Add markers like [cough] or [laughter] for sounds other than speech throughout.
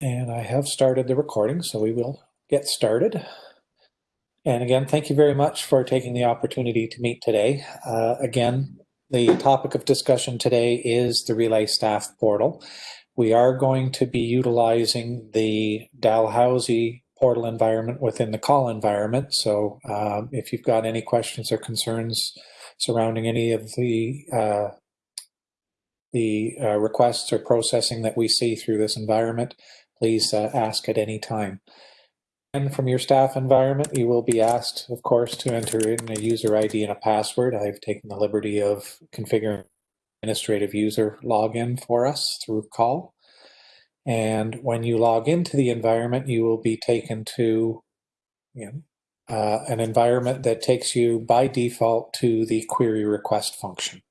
And I have started the recording, so we will get started. And again, thank you very much for taking the opportunity to meet today. Uh, again, the topic of discussion today is the Relais Staff Portal. We are going to be utilizing the Dalhousie portal environment within the CAUL environment. So um, if you've got any questions or concerns surrounding any of the uh, the uh, requests or processing that we see through this environment, please uh, ask at any time. And from your staff environment, you will be asked, of course, to enter in a user ID and a password. I've taken the liberty of configuring administrative user login for us through CAUL. And when you log into the environment, you will be taken to you know, uh, an environment that takes you by default to the query request function.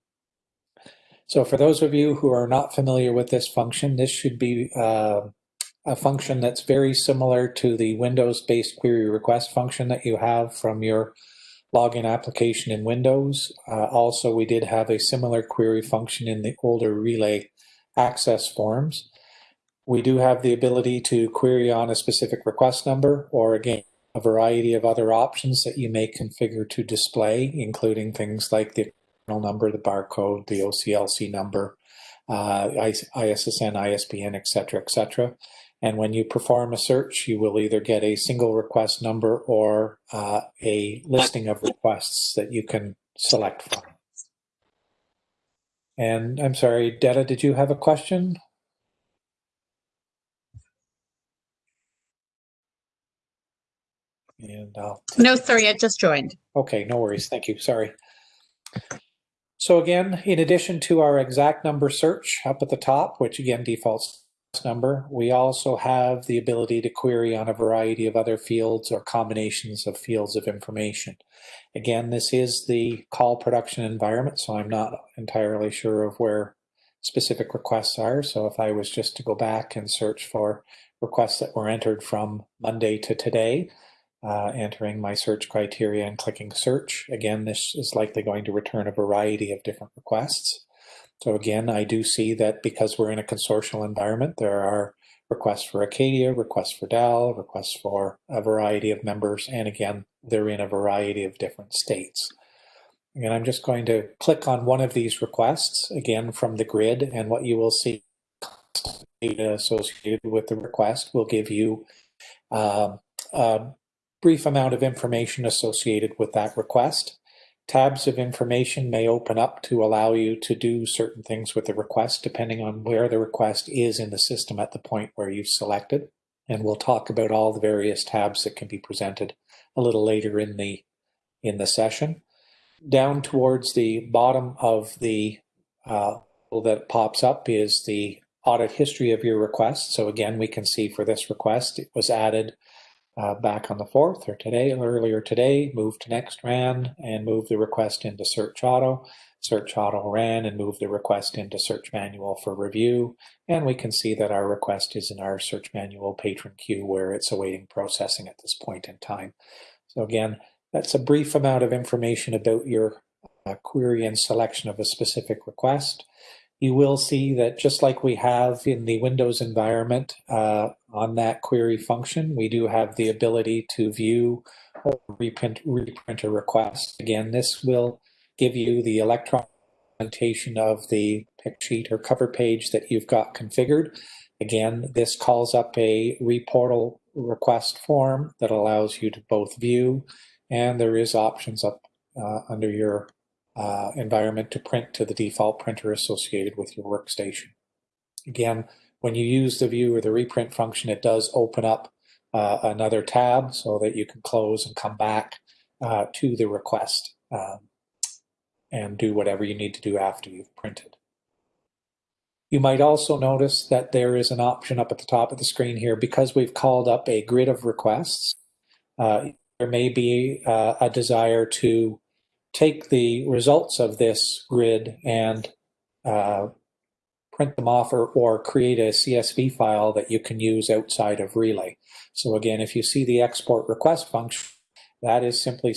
So for those of you who are not familiar with this function, this should be uh, a function that's very similar to the Windows-based query request function that you have from your login application in Windows. Uh, also, we did have a similar query function in the older Relais access forms. We do have the ability to query on a specific request number or again, a variety of other options that you may configure to display, including things like the number, the barcode, the OCLC number, uh, ISSN, ISBN, etc., etc. And when you perform a search, you will either get a single request number or uh, a listing of requests that you can select from. And I'm sorry, Detta, did you have a question? And I'll No, sorry, I just joined. Okay, no worries. Thank you. Sorry. So again, in addition to our exact number search up at the top, which again defaults number, we also have the ability to query on a variety of other fields or combinations of fields of information. Again, this is the CAUL production environment, so I'm not entirely sure of where specific requests are. So if I was just to go back and search for requests that were entered from Monday to today, uh, entering my search criteria and clicking search. Again, this is likely going to return a variety of different requests. So again, I do see that because we're in a consortial environment, there are requests for Acadia, requests for DAL, requests for a variety of members, and again, they're in a variety of different states. And I'm just going to click on one of these requests, again from the grid, and what you will see data associated with the request will give you uh, uh, brief amount of information associated with that request. Tabs of information may open up to allow you to do certain things with the request depending on where the request is in the system at the point where you've selected. And we'll talk about all the various tabs that can be presented a little later in the, in the session. Down towards the bottom of the uh, that pops up is the audit history of your request. So again, we can see for this request, it was added uh, back on the 4th or today, earlier today, moved to next ran and moved the request into search auto. Search auto ran and moved the request into search manual for review. And we can see that our request is in our search manual patron queue where it's awaiting processing at this point in time. So again, that's a brief amount of information about your uh, query and selection of a specific request you will see that just like we have in the Windows environment uh, on that query function, we do have the ability to view or reprint, reprint a request. Again, this will give you the electronic presentation of the pick sheet or cover page that you've got configured. Again, this calls up a reportal request form that allows you to both view and there is options up uh, under your uh, environment to print to the default printer associated with your workstation. Again, when you use the view or the reprint function, it does open up uh, another tab so that you can close and come back uh, to the request um, and do whatever you need to do after you've printed. You might also notice that there is an option up at the top of the screen here because we've called up a grid of requests. Uh, there may be uh, a desire to take the results of this grid and uh, print them off or, or create a CSV file that you can use outside of Relais. So again, if you see the export request function, that is simply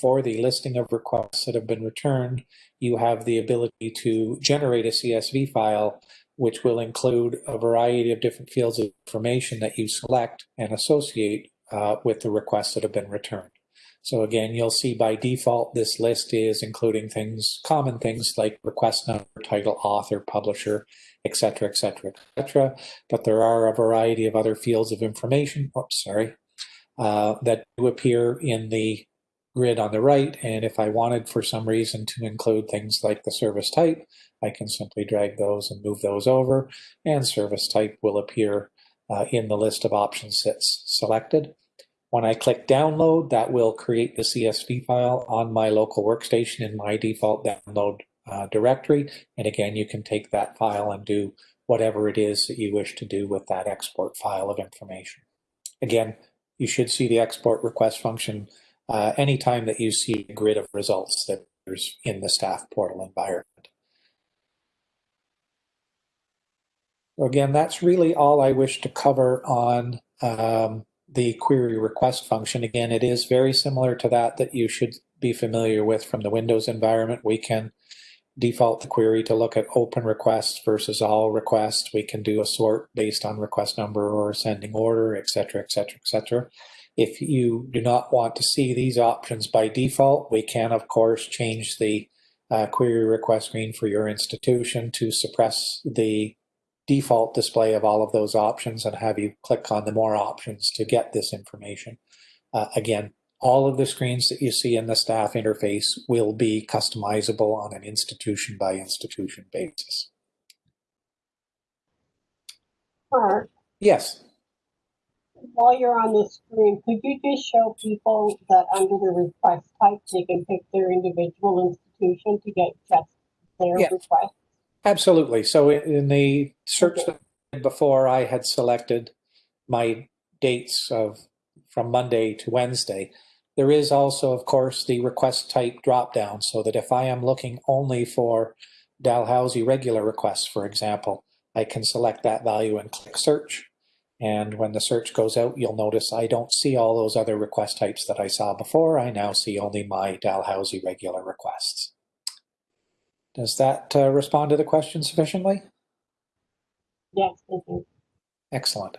for the listing of requests that have been returned, you have the ability to generate a CSV file which will include a variety of different fields of information that you select and associate uh, with the requests that have been returned. So again, you'll see by default, this list is including things, common things like request number, title, author, publisher, etc., etc., etc. But there are a variety of other fields of information, oops, sorry, uh, that do appear in the grid on the right. And if I wanted for some reason to include things like the service type, I can simply drag those and move those over and service type will appear uh, in the list of options that's selected. When I click download, that will create the CSV file on my local workstation in my default download uh, directory. And again, you can take that file and do whatever it is that you wish to do with that export file of information. Again, you should see the export request function uh, anytime that you see a grid of results that there's in the staff portal environment. So again, that's really all I wish to cover on um, the query request function. Again, it is very similar to that that you should be familiar with from the Windows environment. We can default the query to look at open requests versus all requests. We can do a sort based on request number or ascending order, et cetera, et cetera, et cetera. If you do not want to see these options by default, we can, of course, change the uh, query request screen for your institution to suppress the default display of all of those options and have you click on the more options to get this information. Uh, again, all of the screens that you see in the staff interface will be customizable on an institution by institution basis. Mark, Yes. while you're on the screen, could you just show people that under the request type, they can pick their individual institution to get just their Yeah. request? Absolutely. So in the search before, I had selected my dates of from Monday to Wednesday. There is also, of course, the request type dropdown so that if I am looking only for Dalhousie regular requests, for example, I can select that value and click search. And when the search goes out, you'll notice I don't see all those other request types that I saw before. I now see only my Dalhousie regular requests. Does that uh, respond to the question sufficiently? Yes. Excellent.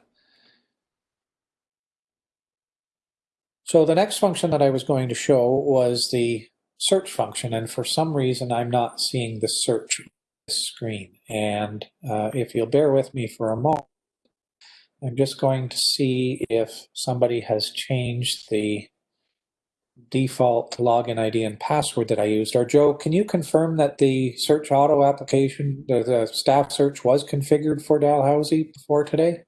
So the next function that I was going to show was the search function, and for some reason I'm not seeing the search screen. And uh, if you'll bear with me for a moment, I'm just going to see if somebody has changed the default login ID and password that I used. Or Joe, can you confirm that the search auto application, the, the staff search was configured for Dalhousie before today?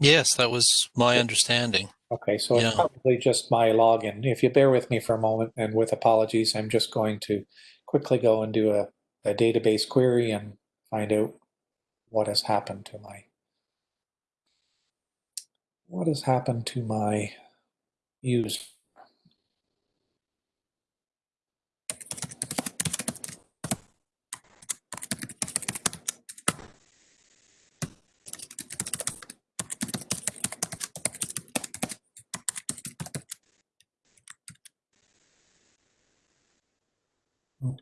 Yes, that was my understanding. Okay, so it's probably just my login. If you bear with me for a moment, and with apologies, I'm just going to quickly go and do a, a database query and find out what has happened to my what has happened to my user. Hmm.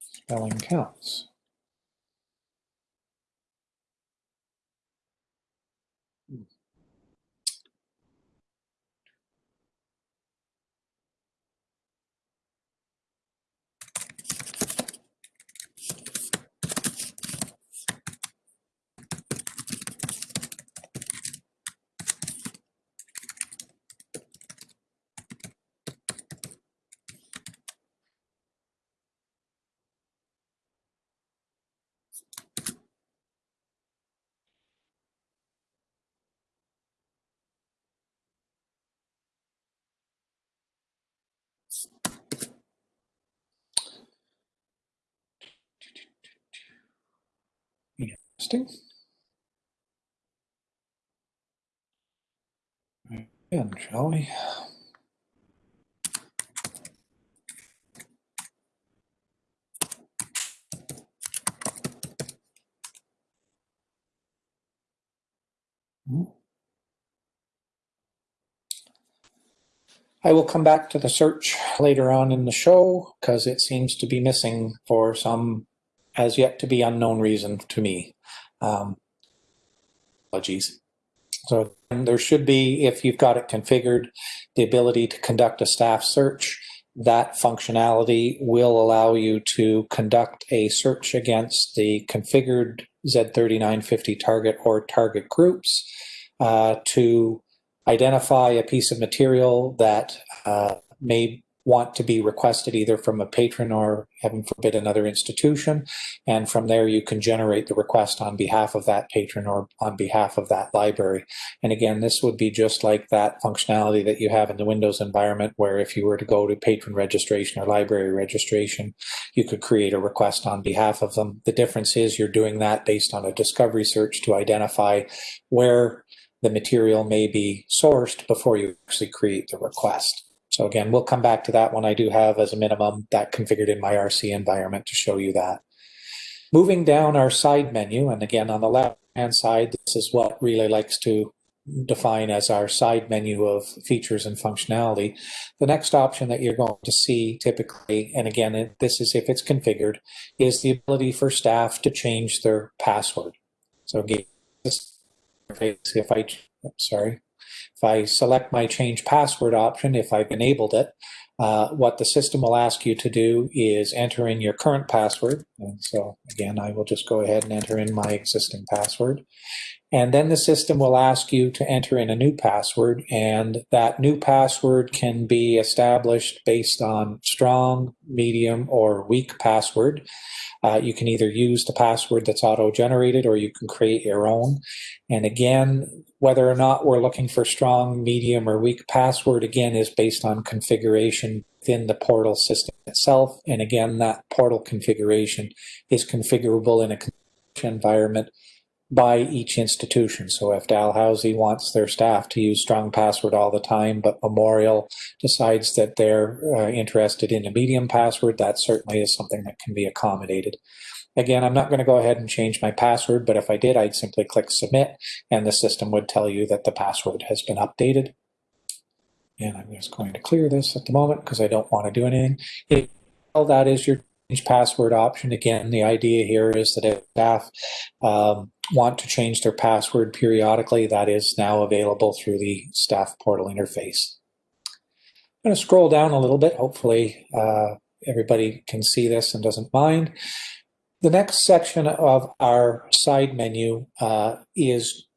Spelling counts. Interesting. Again, shall we? I will come back to the search later on in the show because it seems to be missing for some as yet to be unknown reason to me. Um, apologies. So there should be, if you've got it configured, the ability to conduct a staff search. That functionality will allow you to conduct a search against the configured Z3950 target or target groups uh, to identify a piece of material that uh, may want to be requested either from a patron or, heaven forbid, another institution. And from there, you can generate the request on behalf of that patron or on behalf of that library. And again, this would be just like that functionality that you have in the Windows environment, where if you were to go to patron registration or library registration, you could create a request on behalf of them. The difference is you're doing that based on a discovery search to identify where the material may be sourced before you actually create the request. So again, we'll come back to that one. I do have as a minimum that configured in my RC environment to show you that. Moving down our side menu, and again on the left hand side, this is what Relais likes to define as our side menu of features and functionality. The next option that you're going to see typically, and again, this is if it's configured, is the ability for staff to change their password. So again, if I, sorry, if I select my change password option, if I've enabled it, uh, what the system will ask you to do is enter in your current password. And so again, I will just go ahead and enter in my existing password. And then the system will ask you to enter in a new password and that new password can be established based on strong, medium, or weak password. Uh, you can either use the password that's auto-generated or you can create your own. And again, whether or not we're looking for strong, medium, or weak password, again, is based on configuration within the portal system itself. And again, that portal configuration is configurable in a environment by each institution. So if Dalhousie wants their staff to use strong password all the time, but Memorial decides that they're uh, interested in a medium password, that certainly is something that can be accommodated. Again, I'm not going to go ahead and change my password, but if I did, I'd simply click submit and the system would tell you that the password has been updated. And I'm just going to clear this at the moment because I don't want to do anything. Well, that is your password option. Again, the idea here is that if staff um, want to change their password periodically, that is now available through the staff portal interface. I'm going to scroll down a little bit. Hopefully uh, everybody can see this and doesn't mind. The next section of our side menu uh, is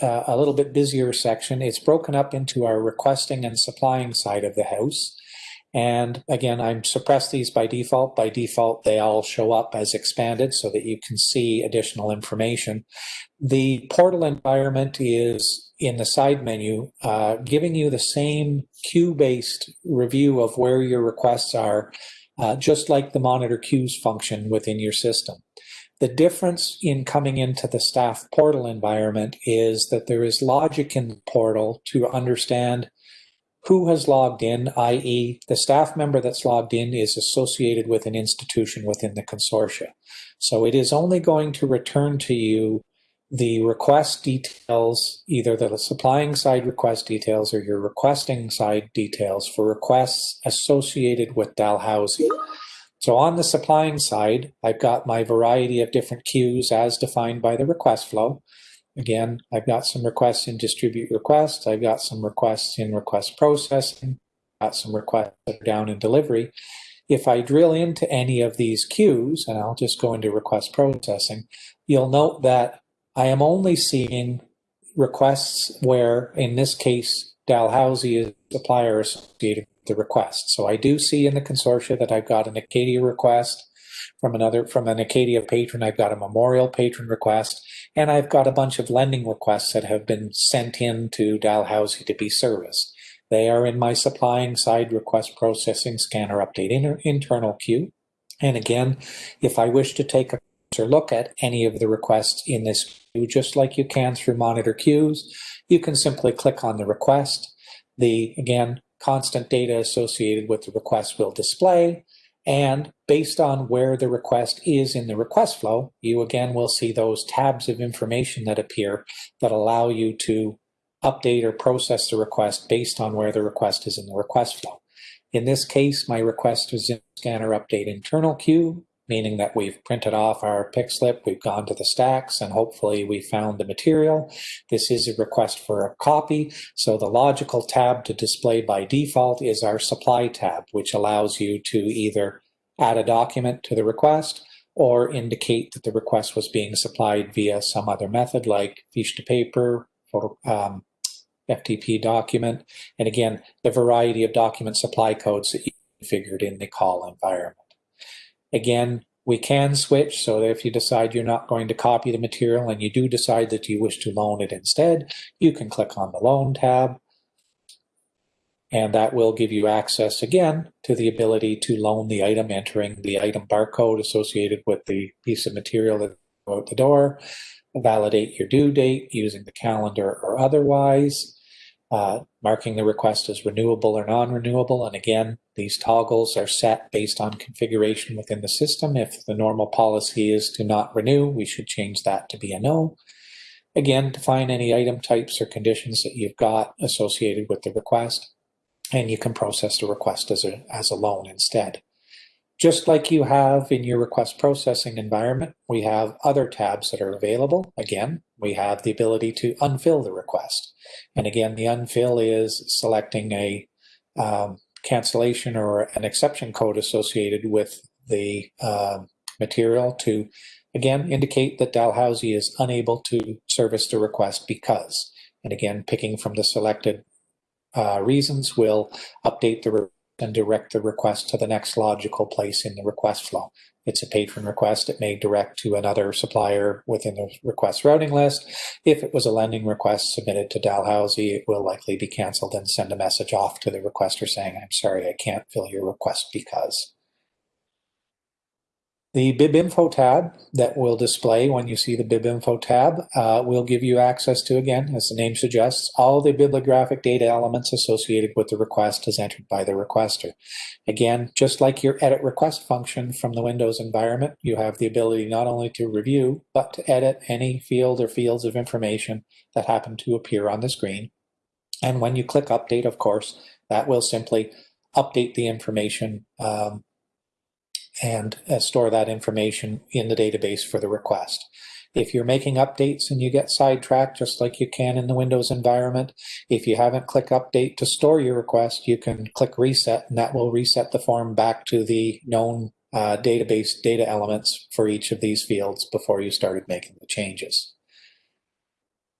uh, a little bit busier section. It's broken up into our requesting and supplying side of the house. And again, I'm suppressed these by default. By default, they all show up as expanded so that you can see additional information. The portal environment is in the side menu, uh, giving you the same queue-based review of where your requests are, uh, just like the monitor queues function within your system. The difference in coming into the staff portal environment is that there is logic in the portal to understand who has logged in, i.e. the staff member that's logged in is associated with an institution within the consortia. So it is only going to return to you the request details, either the supplying side request details or your requesting side details for requests associated with Dalhousie. So on the supplying side, I've got my variety of different queues as defined by the request flow. Again, I've got some requests in distribute requests. I've got some requests in request processing. Got some requests down in delivery. If I drill into any of these queues, and I'll just go into request processing, you'll note that I am only seeing requests where, in this case, Dalhousie is the supplier associated with the request. So I do see in the consortia that I've got an Acadia request from another from an Acadia patron. I've got a Memorial patron request, and I've got a bunch of lending requests that have been sent in to Dalhousie to be serviced. They are in my supplying side request processing scanner update inter internal queue. And again, if I wish to take a closer look at any of the requests in this queue, just like you can through monitor queues, you can simply click on the request. The, again, constant data associated with the request will display. And based on where the request is in the request flow, you again will see those tabs of information that appear that allow you to update or process the request based on where the request is in the request flow. In this case, my request is in scanner update internal queue, meaning that we've printed off our pick slip, we've gone to the stacks, and hopefully we found the material. This is a request for a copy, so the logical tab to display by default is our supply tab, which allows you to either add a document to the request or indicate that the request was being supplied via some other method like fiche to paper, photo, um, FTP document, and again, the variety of document supply codes that you configured in the CAUL environment. Again, we can switch so that if you decide you're not going to copy the material and you do decide that you wish to loan it instead, you can click on the loan tab and that will give you access again to the ability to loan the item entering the item barcode associated with the piece of material that out the door, validate your due date using the calendar or otherwise, uh, marking the request as renewable or non-renewable. And again, these toggles are set based on configuration within the system. If the normal policy is to not renew, we should change that to be a no. Again, define any item types or conditions that you've got associated with the request, and you can process the request as a, as a loan instead. Just like you have in your request processing environment, we have other tabs that are available. Again, we have the ability to unfill the request. And again, the unfill is selecting a um, cancellation or an exception code associated with the uh, material to, again, indicate that Dalhousie is unable to service the request because. And again, picking from the selected uh, reasons will update the and direct the request to the next logical place in the request flow. It's a patron request. It may direct to another supplier within the request routing list. If it was a lending request submitted to Dalhousie, it will likely be canceled and send a message off to the requester saying, I'm sorry, I can't fill your request because. The BibInfo tab that will display when you see the BibInfo tab uh, will give you access to, again, as the name suggests, all the bibliographic data elements associated with the request as entered by the requester. Again, just like your edit request function from the Windows environment, you have the ability not only to review, but to edit any field or fields of information that happen to appear on the screen. And when you click update, of course, that will simply update the information um, and uh, store that information in the database for the request. If you're making updates and you get sidetracked, just like you can in the Windows environment, if you haven't clicked update to store your request, you can click reset and that will reset the form back to the known uh, database data elements for each of these fields before you started making the changes.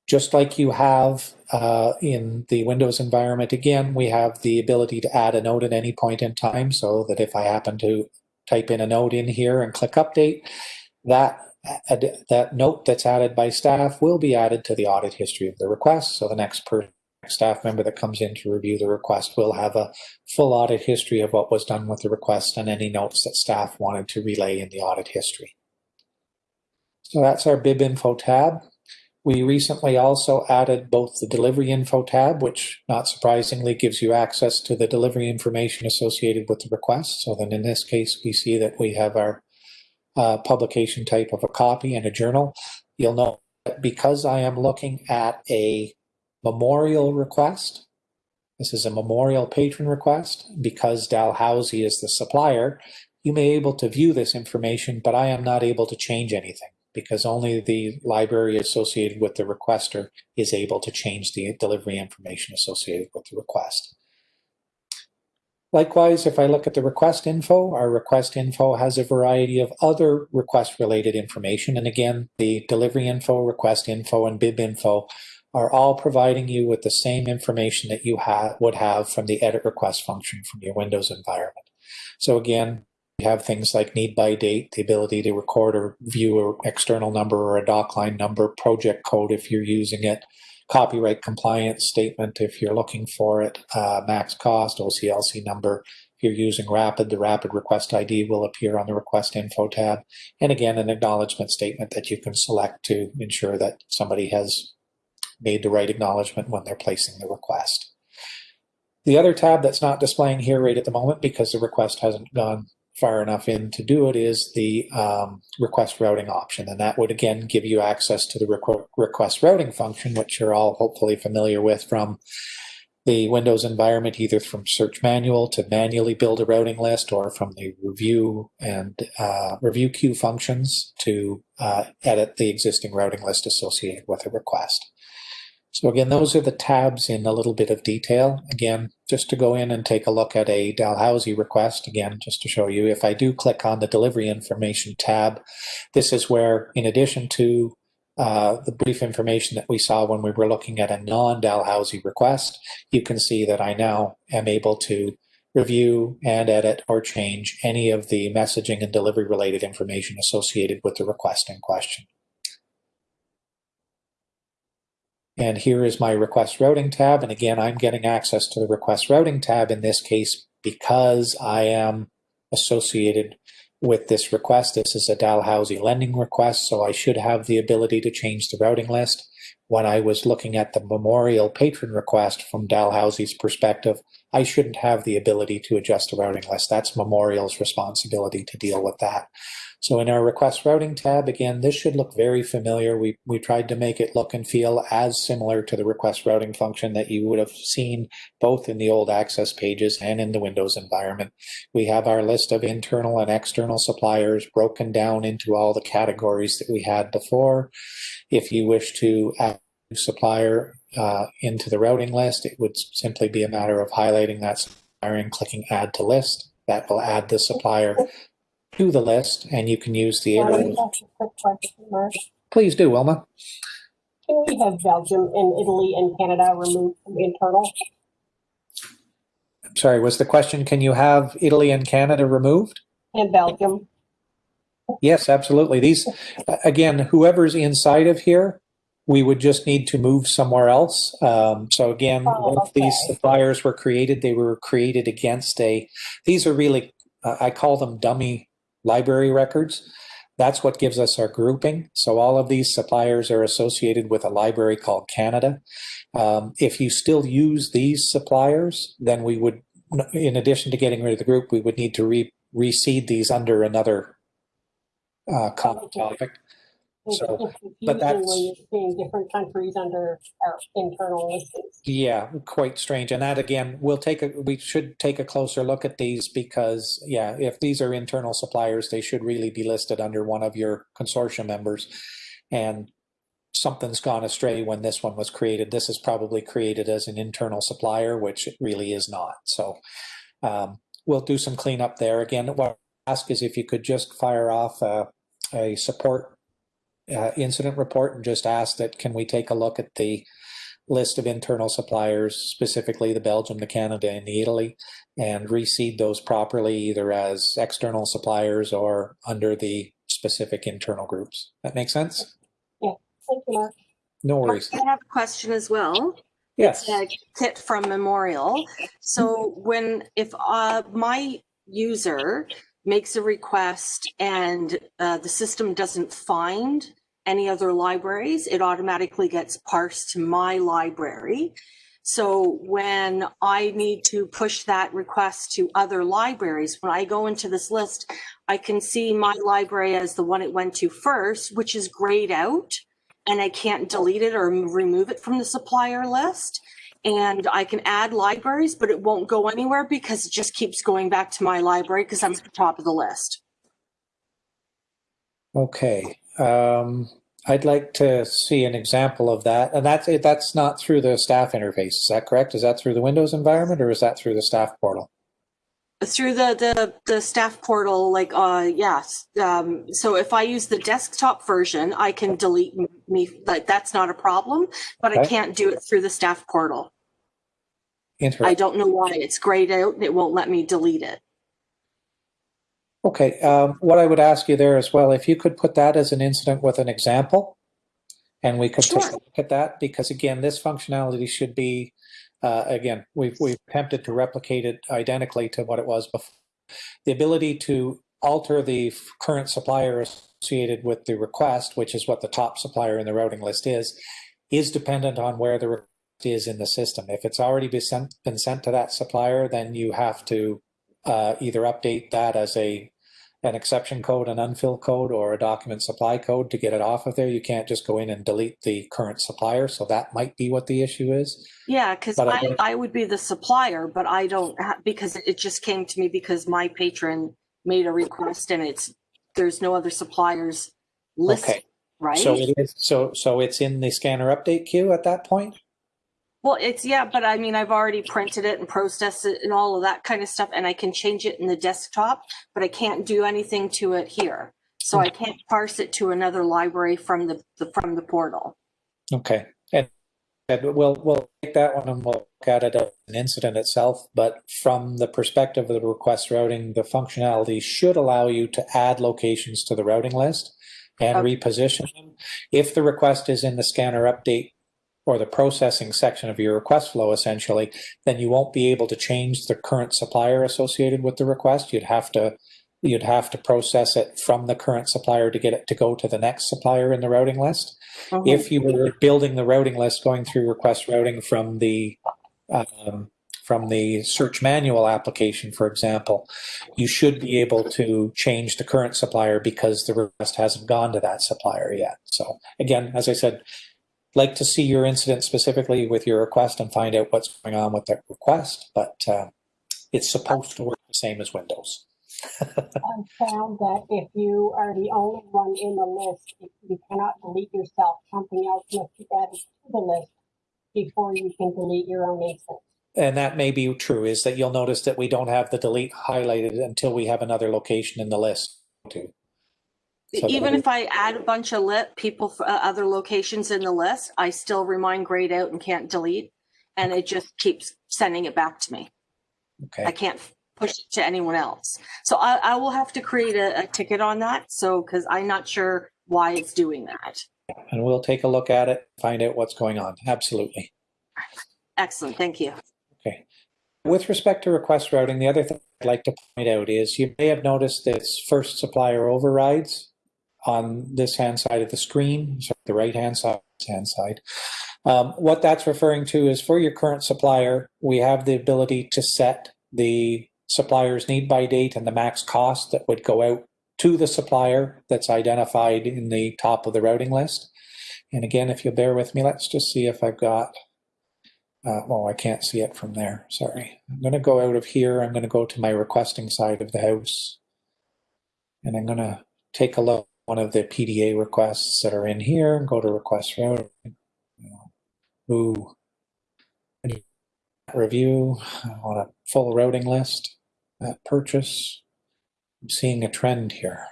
Just like you have uh, in the Windows environment, again, we have the ability to add a note at any point in time so that if I happen to type in a note in here and click update, that that note that's added by staff will be added to the audit history of the request. So the next staff member that comes in to review the request will have a full audit history of what was done with the request and any notes that staff wanted to relay in the audit history. So that's our BIB info tab. We recently also added both the delivery info tab, which not surprisingly gives you access to the delivery information associated with the request. So then in this case, we see that we have our uh, publication type of a copy and a journal. You'll note that because I am looking at a memorial request, this is a memorial patron request, because Dalhousie is the supplier, you may be able to view this information, but I am not able to change anything because only the library associated with the requester is able to change the delivery information associated with the request. Likewise, if I look at the request info, our request info has a variety of other request related information. And again, the delivery info, request info, and bib info are all providing you with the same information that you ha would have from the edit request function from your Windows environment. So again, we have things like need by date, the ability to record or view an external number or a docline number, project code if you're using it, copyright compliance statement if you're looking for it, uh, max cost, OCLC number. If you're using Rapid, the Rapid request ID will appear on the request info tab. And again, an acknowledgement statement that you can select to ensure that somebody has made the right acknowledgement when they're placing the request. The other tab that's not displaying here right at the moment because the request hasn't gone far enough in to do it is the um, request routing option. And that would again give you access to the requ- request routing function, which you're all hopefully familiar with from the Windows environment, either from Search Manual to manually build a routing list or from the review and uh, review queue functions to uh, edit the existing routing list associated with a request. So again, those are the tabs in a little bit of detail. Again, just to go in and take a look at a Dalhousie request, again, just to show you, if I do click on the delivery information tab, this is where, in addition to uh, the brief information that we saw when we were looking at a non-Dalhousie request, you can see that I now am able to review and edit or change any of the messaging and delivery related information associated with the request in question. And here is my request routing tab. And again, I'm getting access to the request routing tab in this case because I am associated with this request. This is a Dalhousie lending request, so I should have the ability to change the routing list. When I was looking at the memorial patron request from Dalhousie's perspective, I shouldn't have the ability to adjust the routing list. That's Memorial's responsibility to deal with that. So in our request routing tab, again, this should look very familiar. We, we tried to make it look and feel as similar to the request routing function that you would have seen both in the old access pages and in the Windows environment. We have our list of internal and external suppliers broken down into all the categories that we had before. If you wish to add supplier uh, into the routing list, it would simply be a matter of highlighting that supplier and clicking add to list. That will add the supplier to the list and you can use the Can I arrow. a quick question, Mark? Please do, Wilma. Can we have Belgium and Italy and Canada removed from internal? I'm sorry, was the question, can you have Italy and Canada removed? And Belgium? Yes, absolutely. These, again, whoever's inside of here, we would just need to move somewhere else. Um, so again, Oh, once these okay. suppliers were created, they were created against a, these are really, uh, I call them dummy library records. That's what gives us our grouping. So all of these suppliers are associated with a library called Canada. Um, if you still use these suppliers, then we would, in addition to getting rid of the group, we would need to re reseed these under another uh, common topic. It's So, just but confusing that's- when you're seeing different countries under our internal listings. Yeah, quite strange. And that again, we'll take a, we should take a closer look at these because, yeah, if these are internal suppliers, they should really be listed under one of your consortium members. And something's gone astray when this one was created. This is probably created as an internal supplier, which it really is not. So um, we'll do some cleanup there. Again, what I ask is if you could just fire off a, a support uh, incident report and just ask that, can we take a look at the list of internal suppliers, specifically the Belgium, the Canada, and the Italy, and reseed those properly either as external suppliers or under the specific internal groups. That makes sense? Thank you, Mark. No worries. I have a question as well. Yes. Kit from Memorial. So when, if uh, my user makes a request and uh, the system doesn't find any other libraries, it automatically gets parsed to my library. So when I need to push that request to other libraries, when I go into this list, I can see my library as the one it went to first, which is grayed out and I can't delete it or remove it from the supplier list. And I can add libraries, but it won't go anywhere because it just keeps going back to my library because I'm at the top of the list. Okay. Um, I'd like to see an example of that. And that's, that's not through the staff interface. Is that correct? Is that through the Windows environment or is that through the staff portal? Through the, the, the staff portal, like, uh, yes. Um, so if I use the desktop version, I can delete me, like, that's not a problem, but I can't do it through the staff portal. I don't know why it's grayed out and it won't let me delete it. Okay, um, what I would ask you there as well, if you could put that as an incident with an example, and we could take a look at that, because again, this functionality should be, uh, again, we've, we've attempted to replicate it identically to what it was before. The ability to alter the current supplier associated with the request, which is what the top supplier in the routing list is, is dependent on where the request is in the system. If it's already been sent, been sent to that supplier, then you have to uh, either update that as a an exception code, an unfill code, or a document supply code to get it off of there. You can't just go in and delete the current supplier. So that might be what the issue is. Yeah, because I I, I would be the supplier, but I don't have, because it just came to me because my patron made a request and it's, there's no other suppliers listed, Okay. right? So it is. So so it's in the scanner update queue at that point. Well, it's, yeah, but I mean, I've already printed it and processed it and all of that kind of stuff, and I can change it in the desktop, but I can't do anything to it here. So I can't parse it to another library from the, the, from the portal. Okay. And, and we'll we'll take that one and we'll look at it as an incident itself. But from the perspective of the request routing, the functionality should allow you to add locations to the routing list and Okay. reposition them. If the request is in the scanner update or the processing section of your request flow, essentially, then you won't be able to change the current supplier associated with the request. You'd have to you'd have to process it from the current supplier to get it to go to the next supplier in the routing list. Mhm. If you were building the routing list, going through request routing from the um, from the search manual application, for example, you should be able to change the current supplier because the request hasn't gone to that supplier yet. So again, as I said, like to see your incident specifically with your request and find out what's going on with that request, but uh, it's supposed to work the same as Windows. [laughs] I found that if you are the only one in the list, you cannot delete yourself, something else must be added to the list before you can delete your own instance. And that may be true, is that you'll notice that we don't have the delete highlighted until we have another location in the list too. So Even if I add a bunch of lit people for uh, other locations in the list, I still remind grayed out and can't delete. And it just keeps sending it back to me. I Okay, can't push it to anyone else. So I, I will have to create a, a ticket on that. So, because I'm not sure why it's doing that. and we'll take a look at it, find out what's going on. Absolutely. Excellent, thank you. Okay. With respect to request routing, the other thing I'd like to point out is you may have noticed this first supplier overrides on this hand side of the screen, so the right hand side, hand side. Um, what that's referring to is for your current supplier, we have the ability to set the supplier's need by date and the max cost that would go out to the supplier that's identified in the top of the routing list. And again, if you'll bear with me, let's just see if I've got uh, well, I can't see it from there. Sorry. I'm going to go out of here. I'm going to go to my requesting side of the house. And I'm going to take a look one of the PDA requests that are in here go to request routing. Ooh. Review. I want a full routing list. Purchase. I'm seeing a trend here.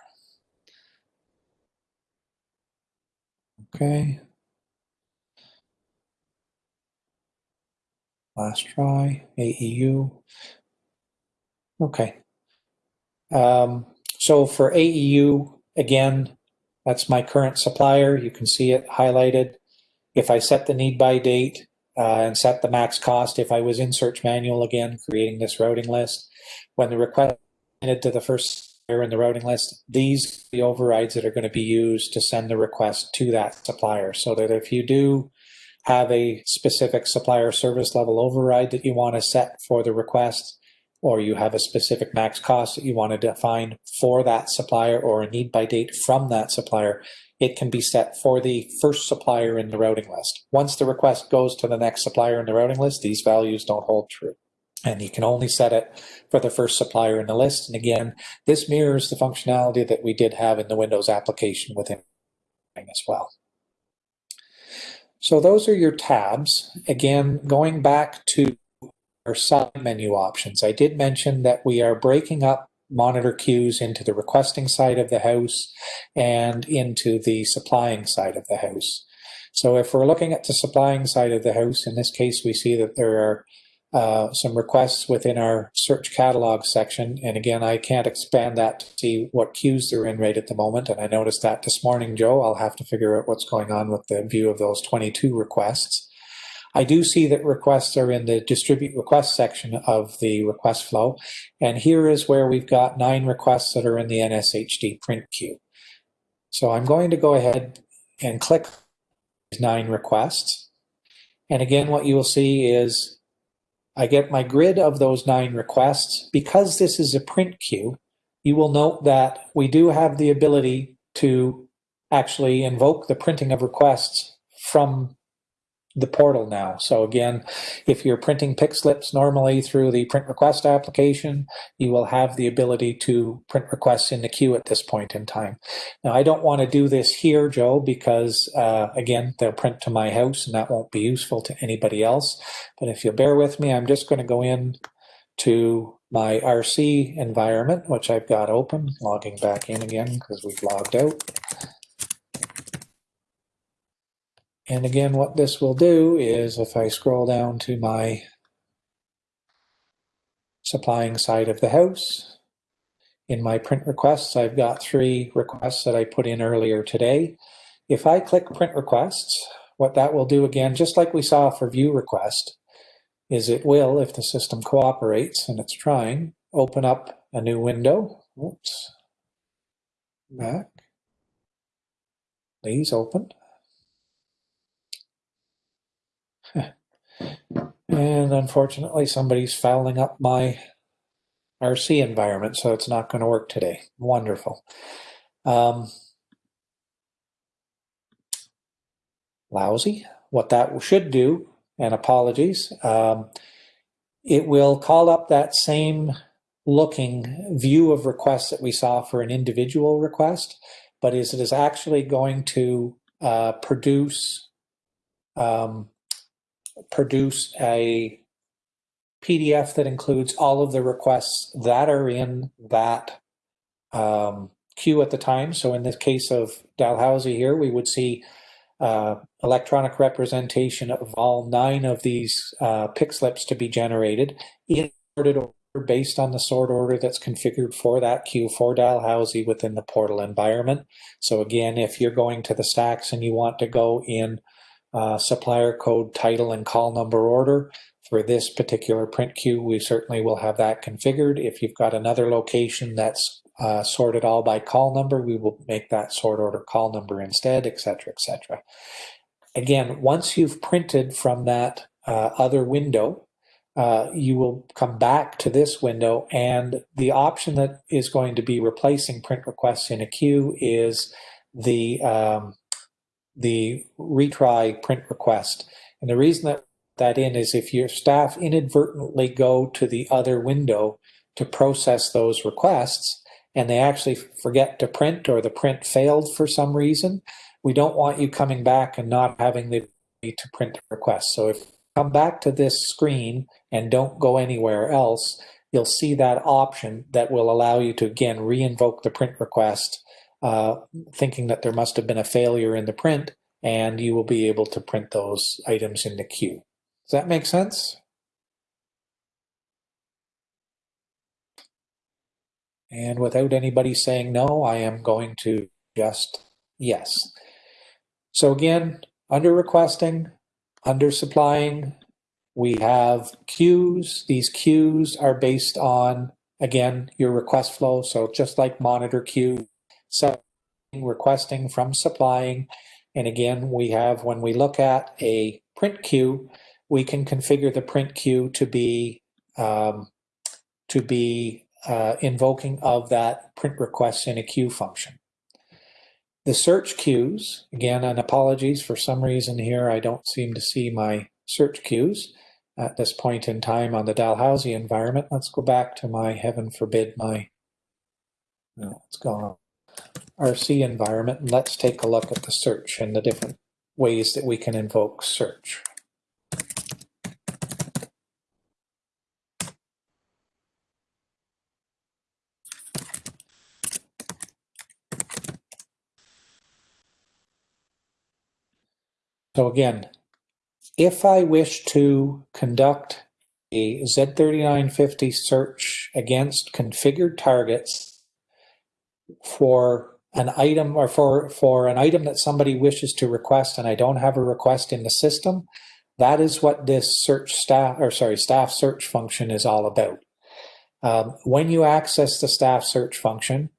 Okay. Last try, AEU. Okay. Um, so for AEU, again, that's my current supplier. You can see it highlighted. If I set the need by date uh, and set the max cost, if I was in search manual again, creating this routing list, when the request is to the first supplier in the routing list, these the overrides that are going to be used to send the request to that supplier. So that if you do have a specific supplier service level override that you want to set for the request, or you have a specific max cost that you want to define for that supplier or a need by date from that supplier, it can be set for the first supplier in the routing list. Once the request goes to the next supplier in the routing list, these values don't hold true. And you can only set it for the first supplier in the list. And again, this mirrors the functionality that we did have in the Windows application within as well. So those are your tabs. Again, going back to our side menu options, I did mention that we are breaking up monitor queues into the requesting side of the house and into the supplying side of the house. So if we're looking at the supplying side of the house, in this case, we see that there are uh, some requests within our search catalog section. And again, I can't expand that to see what queues they're in right at the moment. And I noticed that this morning, Joe, I'll have to figure out what's going on with the view of those 22 requests. I do see that requests are in the distribute request section of the request flow. And here is where we've got nine requests that are in the NSHD print queue. So I'm going to go ahead and click nine requests. And again, what you will see is I get my grid of those nine requests. Because this is a print queue, you will note that we do have the ability to actually invoke the printing of requests from the portal now. So again, if you're printing pick slips normally through the print request application, you will have the ability to print requests in the queue at this point in time. Now, I don't want to do this here, Joe, because uh, again, they'll print to my house and that won't be useful to anybody else. But if you bear with me, I'm just going to go in to my RC environment, which I've got open, logging back in again because we've logged out. And again, what this will do is if I scroll down to my supplying side of the house, in my print requests, I've got three requests that I put in earlier today. If I click print requests, what that will do again, just like we saw for view request, is it will, if the system cooperates, and it's trying, open up a new window. Oops. Back. Please open. And unfortunately, somebody's fouling up my RC environment, so it's not going to work today. Wonderful. Um, lousy. What that should do, and apologies, um, it will call up that same looking view of requests that we saw for an individual request, but is it is actually going to uh, produce um, produce a PDF that includes all of the requests that are in that um, queue at the time. So in this case of Dalhousie here, we would see uh, electronic representation of all nine of these uh, pick slips to be generated in sorted order based on the sort order that's configured for that queue for Dalhousie within the portal environment. So again, if you're going to the stacks and you want to go in uh, supplier code, title, and call number order. For this particular print queue, we certainly will have that configured. If you've got another location that's uh, sorted all by call number, we will make that sort order call number instead, etc., etc. Again, once you've printed from that uh, other window, uh, you will come back to this window and the option that is going to be replacing print requests in a queue is the um, the retry print request. And the reason that that in is if your staff inadvertently go to the other window to process those requests and they actually forget to print or the print failed for some reason, we don't want you coming back and not having the ability to print the request. So if you come back to this screen and don't go anywhere else, you'll see that option that will allow you to again re-invoke the print request uh, thinking that there must have been a failure in the print, and you will be able to print those items in the queue. Does that make sense? And without anybody saying no, I am going to just yes. So again, under requesting, under supplying, we have queues. These queues are based on, again, your request flow. So just like monitor queue, so requesting from supplying. And again, we have, when we look at a print queue, we can configure the print queue to be um, to be uh, invoking of that print request in a queue function. The search queues, again, and apologies for some reason here, I don't seem to see my search queues at this point in time on the Dalhousie environment. Let's go back to my, heaven forbid, my, no, it's gone RC environment and let's take a look at the search and the different ways that we can invoke search. So again, if I wish to conduct a Z3950 search against configured targets for an item or for, for an item that somebody wishes to request and I don't have a request in the system, that is what this search staff or sorry, staff search function is all about. Um, when you access the staff search function,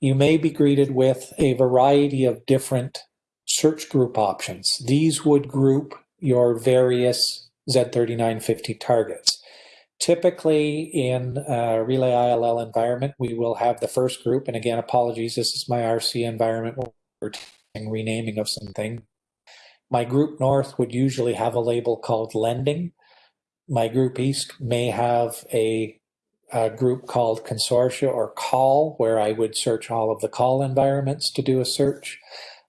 you may be greeted with a variety of different search group options. These would group your various Z3950 targets. Typically in a Relais ILL environment, we will have the first group, and again, apologies, this is my RC environment, we're renaming of something. My group north would usually have a label called lending. My group east may have a, a group called consortia or CAUL, where I would search all of the CAUL environments to do a search.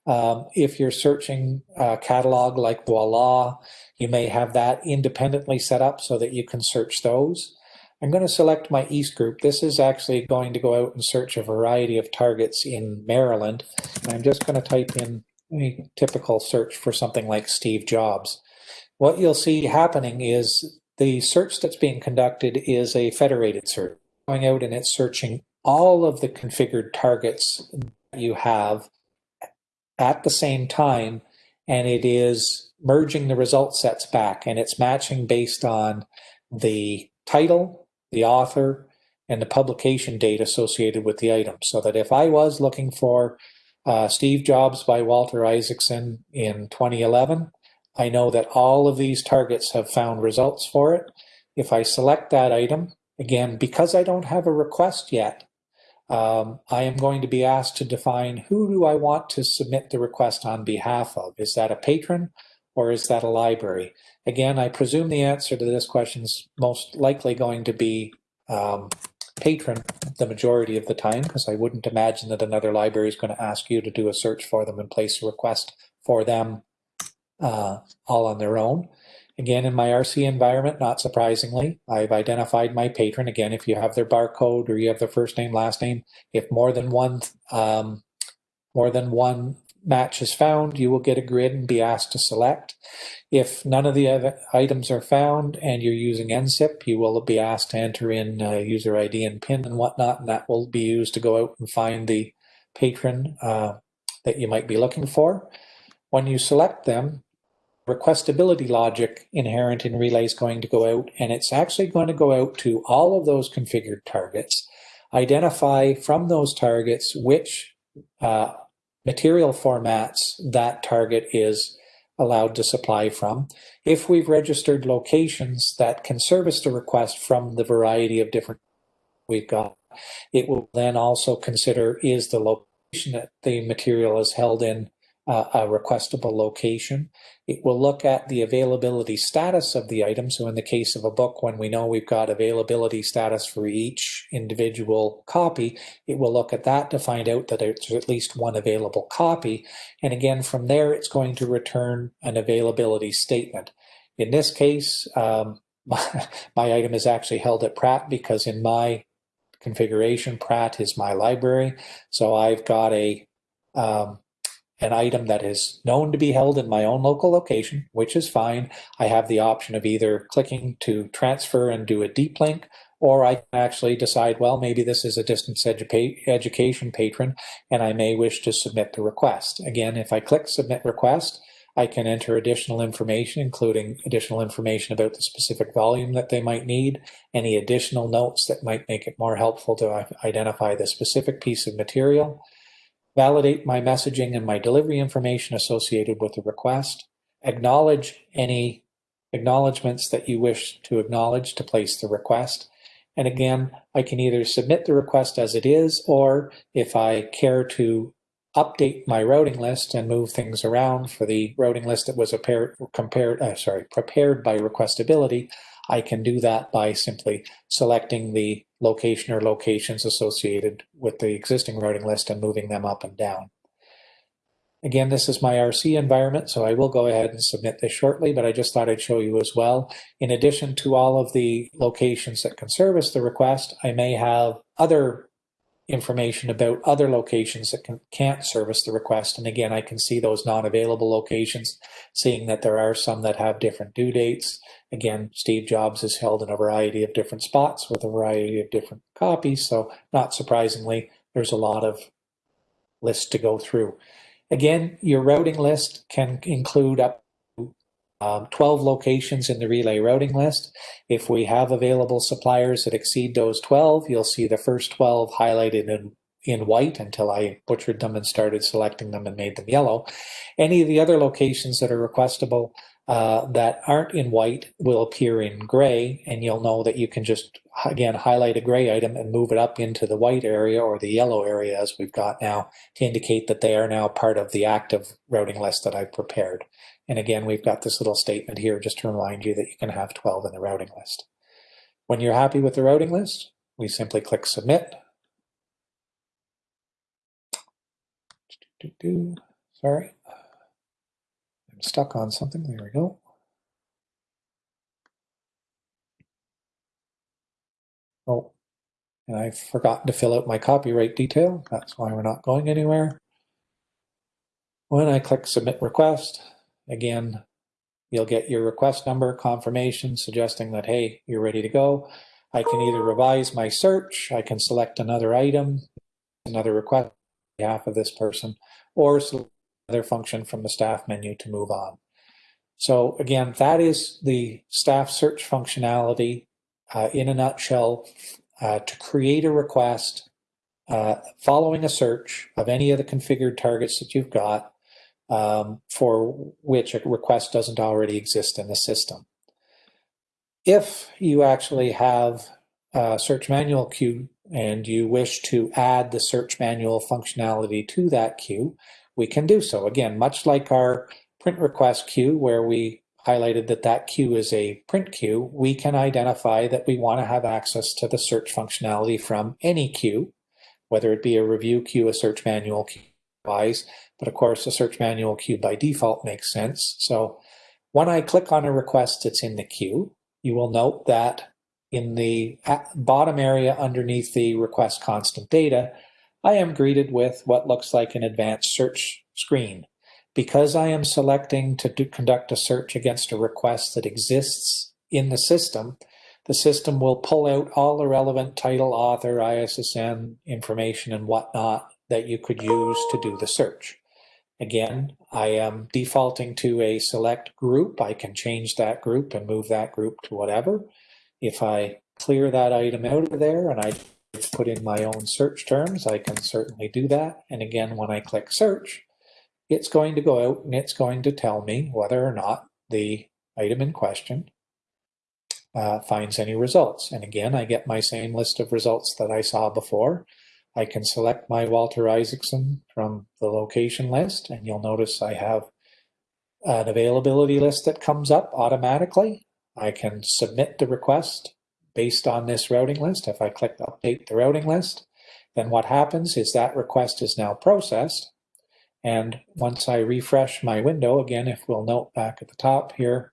Um, if you're searching a catalog like Voila, you may have that independently set up so that you can search those. I'm going to select my East group. This is actually going to go out and search a variety of targets in Maryland. I'm just going to type in a typical search for something like Steve Jobs. What you'll see happening is the search that's being conducted is a federated search. Going out and it's searching all of the configured targets you have at the same time, and it is merging the result sets back, and it's matching based on the title, the author, and the publication date associated with the item. So that if I was looking for uh, Steve Jobs by Walter Isaacson in 2011, I know that all of these targets have found results for it. If I select that item, again, because I don't have a request yet, um, I am going to be asked to define who do I want to submit the request on behalf of. Is that a patron or is that a library? Again, I presume the answer to this question is most likely going to be um, patron the majority of the time because I wouldn't imagine that another library is going to ask you to do a search for them and place a request for them uh, all on their own. Again, in my RC environment, not surprisingly, I've identified my patron. Again, if you have their barcode or you have their first name, last name, if more than one um, more than one match is found, you will get a grid and be asked to select. If none of the items are found and you're using NCIP, you will be asked to enter in user ID and PIN and whatnot, and that will be used to go out and find the patron uh, that you might be looking for. When you select them, requestability logic inherent in Relais is going to go out, and it's actually going to go out to all of those configured targets, identify from those targets which uh, material formats that target is allowed to supply from. If we've registered locations that can service the request from the variety of different we've got, it will then also consider is the location that the material is held in uh, a requestable location. It will look at the availability status of the item. So in the case of a book, when we know we've got availability status for each individual copy, it will look at that to find out that there's at least one available copy. And again, from there, it's going to return an availability statement. In this case, um, my, [laughs] my item is actually held at Pratt because in my configuration, Pratt is my library. So I've got a um, an item that is known to be held in my own local location, which is fine. I have the option of either clicking to transfer and do a deep link, or I can actually decide, well, maybe this is a distance edu education patron, and I may wish to submit the request. Again, if I click submit request, I can enter additional information, including additional information about the specific volume that they might need, any additional notes that might make it more helpful to identify the specific piece of material, validate my messaging and my delivery information associated with the request, acknowledge any acknowledgements that you wish to acknowledge to place the request. And again, I can either submit the request as it is, or if I care to update my routing list and move things around for the routing list that was compared, uh, sorry, prepared by requestability, I can do that by simply selecting the location or locations associated with the existing routing list and moving them up and down. Again, this is my RC environment, so I will go ahead and submit this shortly, but I just thought I'd show you as well. In addition to all of the locations that can service the request, I may have other information about other locations that can, can't service the request. And again, I can see those non-available locations, seeing that there are some that have different due dates. Again, Steve Jobs is held in a variety of different spots with a variety of different copies. So not surprisingly, there's a lot of lists to go through. Again, your routing list can include up um, 12 locations in the Relais routing list. If we have available suppliers that exceed those 12, you'll see the first 12 highlighted in, in white until I butchered them and started selecting them and made them yellow. Any of the other locations that are requestable, uh, that aren't in white will appear in gray, and you'll know that you can just, again, highlight a gray item and move it up into the white area or the yellow area as we've got now to indicate that they are now part of the active routing list that I've prepared. And again, we've got this little statement here just to remind you that you can have 12 in the routing list. When you're happy with the routing list, we simply click submit. Sorry. Stuck on something. There we go. Oh, and I've forgotten to fill out my copyright detail. That's why we're not going anywhere. When I click submit request, again, you'll get your request number confirmation suggesting that, hey, you're ready to go. I can either revise my search, I can select another item, another request on behalf of this person, or select function from the staff menu to move on. So again, that is the staff search functionality uh, in a nutshell uh, to create a request uh, following a search of any of the configured targets that you've got um, for which a request doesn't already exist in the system. If you actually have a search manual queue and you wish to add the search manual functionality to that queue, we can do so. Again, much like our print request queue where we highlighted that that queue is a print queue, we can identify that we want to have access to the search functionality from any queue, whether it be a review queue, a search manual queue, wise, but of course a search manual queue by default makes sense. So when I click on a request that's in the queue, you will note that in the bottom area underneath the request constant data, I am greeted with what looks like an advanced search screen. Because I am selecting to do, conduct a search against a request that exists in the system, the system will pull out all the relevant title, author, ISSN information and whatnot that you could use to do the search. Again, I am defaulting to a select group. I can change that group and move that group to whatever. If I clear that item out of there and I put in my own search terms, I can certainly do that. And again, when I click search, it's going to go out and it's going to tell me whether or not the item in question uh, finds any results. And again, I get my same list of results that I saw before. I can select my Walter Isaacson from the location list, and you'll notice I have an availability list that comes up automatically. I can submit the request based on this routing list. If I click update the routing list, then what happens is that request is now processed. And once I refresh my window, again, if we'll note back at the top here,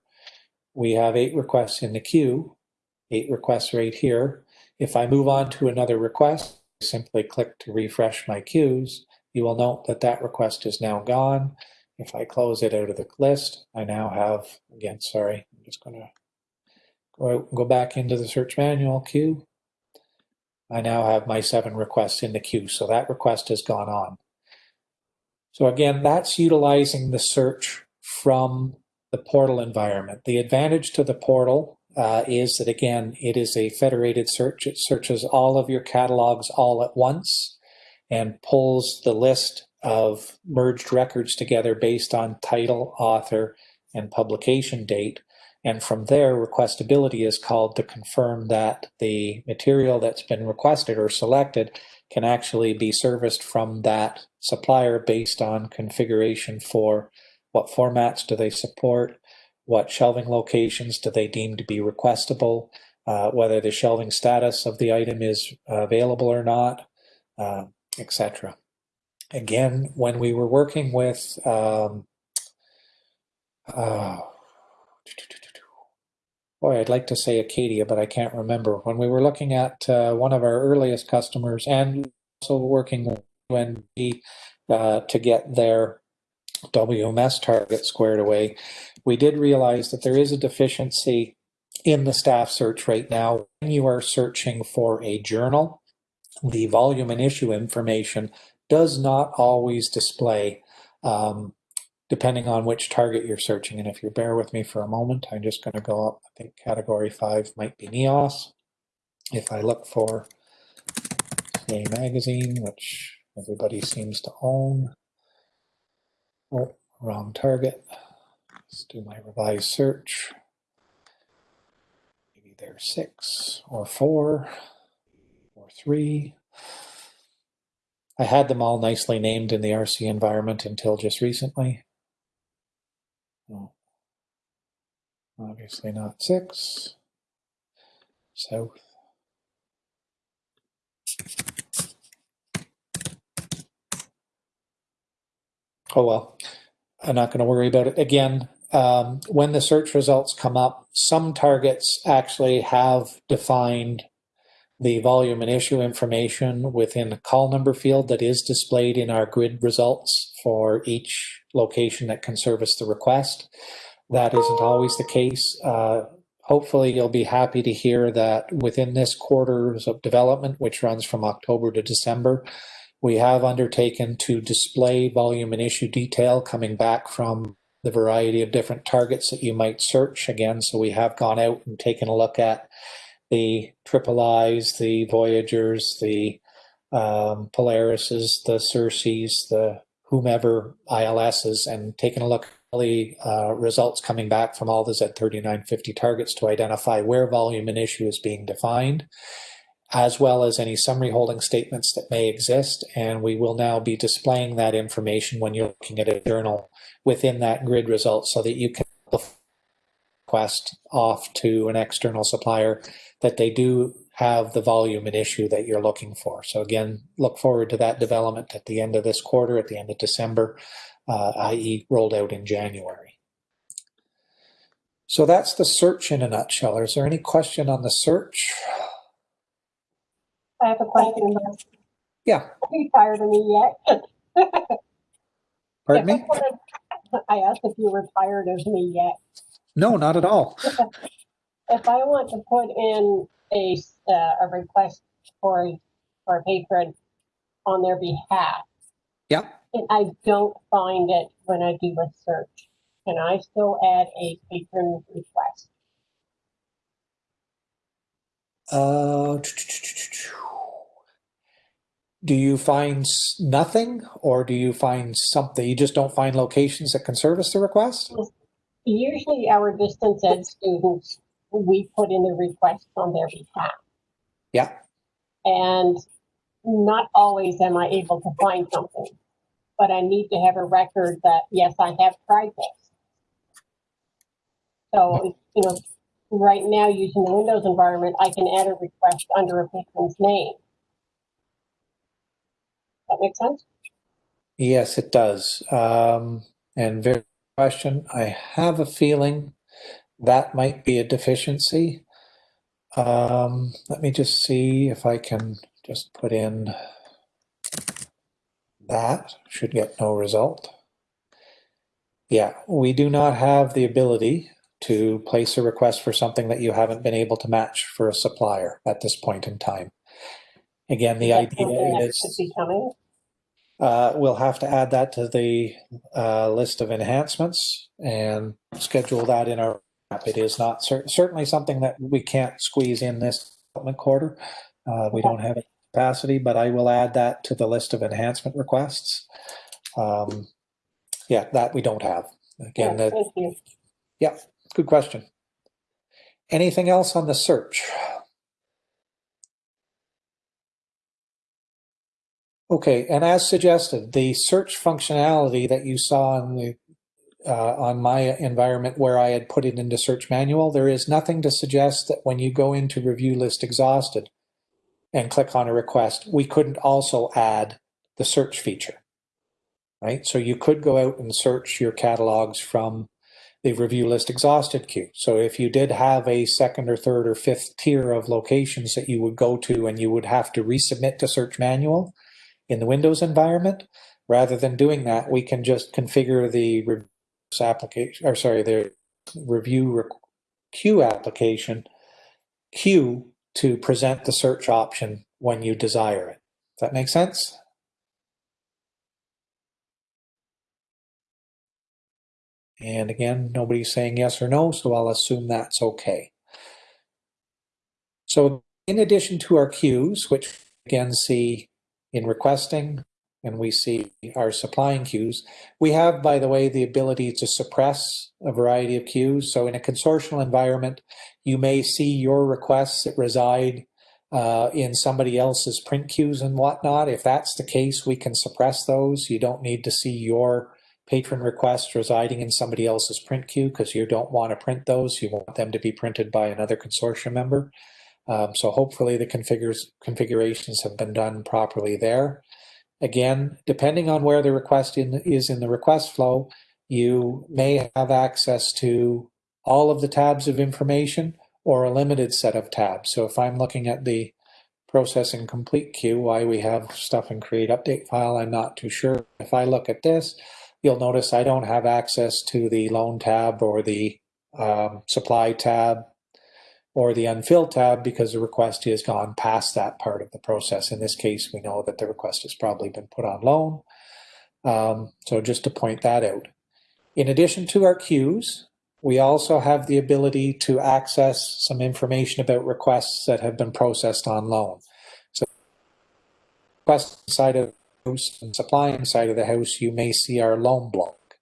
we have eight requests in the queue, eight requests right here. If I move on to another request, simply click to refresh my queues, you will note that that request is now gone. If I close it out of the list, I now have, again, sorry, I'm just going to go back into the search manual queue. I now have my seven requests in the queue, so that request has gone on. So again, that's utilizing the search from the portal environment. The advantage to the portal uh, is that again, it is a federated search. It searches all of your catalogs all at once and pulls the list of merged records together based on title, author, and publication date. And from there, requestability is called to confirm that the material that's been requested or selected can actually be serviced from that supplier based on configuration for what formats do they support, what shelving locations do they deem to be requestable, uh, whether the shelving status of the item is available or not, uh, etc. Again, when we were working with um, uh, boy, I'd like to say Acadia, but I can't remember. When we were looking at uh, one of our earliest customers and also working with UNB uh, to get their WMS target squared away, we did realize that there is a deficiency in the staff search right now. When you are searching for a journal, the volume and issue information does not always display um, depending on which target you're searching. And if you bear with me for a moment, I'm just going to go up. I think category five might be NEOS. If I look for a magazine, which everybody seems to own, oh, wrong target. Let's do my revised search. Maybe there's six or four or three. I had them all nicely named in the RC environment until just recently. No. Obviously not six. South. Oh well, I'm not going to worry about it again. Um, when the search results come up, some targets actually have defined the volume and issue information within the call number field that is displayed in our grid results for each location that can service the request. That isn't always the case. Uh, hopefully you'll be happy to hear that within this quarters of development, which runs from October to December, we have undertaken to display volume and issue detail coming back from the variety of different targets that you might search again. So we have gone out and taken a look at the triple I's, the Voyagers, the um, Polarises, the Circes, the whomever ILSs, and taken a look uh, results coming back from all the Z3950 targets to identify where volume and issue is being defined, as well as any summary holding statements that may exist. And we will now be displaying that information when you're looking at a journal within that grid result so that you can request off to an external supplier that they do have the volume and issue that you're looking for. So again, look forward to that development at the end of this quarter, at the end of December, i.e. rolled out in January. So that's the search in a nutshell. Is there any question on the search? I have a question. Yeah, Are you tired of me yet? [laughs] pardon me? [laughs] I asked if you were tired of me yet. No, not at all. [laughs] If I want to put in a, uh, a request for, for a patron on their behalf, Yeah, and I don't find it when I do a search, can I still add a patron request? Uh, do you find nothing or do you find something? You just don't find locations that can service the request? Usually our distance ed students, we put in the request on their behalf. Yeah, And not always am I able to find something. But I need to have a record that, yes, I have tried this. So, you know, right now using the Windows environment, I can add a request under a patron's name. That makes sense? yes, it does. Um, and very question. I have a feeling that might be a deficiency. Um, let me just see if I can just put in that. Should get no result. Yeah, we do not have the ability to place a request for something that you haven't been able to match for a supplier at this point in time. Again, the idea is that is. Be coming. Uh, we'll have to add that to the uh, list of enhancements and schedule that in our app. It is not cer- certainly something that we can't squeeze in this development quarter. Uh, we don't have it capacity, but I will add that to the list of enhancement requests. Um, yeah, that we don't have. Again, Yeah, that, Thank you. yeah, good question. Anything else on the search? Okay, and as suggested, the search functionality that you saw on the uh, on my environment where I had put it into search manual, there is nothing to suggest that when you go into review list exhausted and click on a request, we couldn't also add the search feature. Right? So you could go out and search your catalogs from the review list exhausted queue. So if you did have a second or third or fifth tier of locations that you would go to and you would have to resubmit to search manual in the Windows environment, rather than doing that, we can just configure the application, or sorry, the review queue application queue to present the search option when you desire it. Does that make sense? And again, nobody's saying yes or no, so I'll assume that's okay. So in addition to our queues, which again see in requesting, and we see our supplying queues. We have, by the way, the ability to suppress a variety of queues. So in a consortial environment, you may see your requests that reside uh, in somebody else's print queues and whatnot. If that's the case, we can suppress those. You don't need to see your patron requests residing in somebody else's print queue because you don't want to print those. You want them to be printed by another consortium member. Um, so hopefully the configures, configurations have been done properly there. Again, depending on where the request in, is in the request flow, you may have access to all of the tabs of information or a limited set of tabs. So if I'm looking at the processing complete queue, why we have stuff in create update file, I'm not too sure. If I look at this, you'll notice I don't have access to the loan tab or the um, supply tab or the unfilled tab because the request has gone past that part of the process. In this case, we know that the request has probably been put on loan. Um, so just to point that out. In addition to our queues, we also have the ability to access some information about requests that have been processed on loan. So request side of the house and supplying side of the house, you may see our loan block.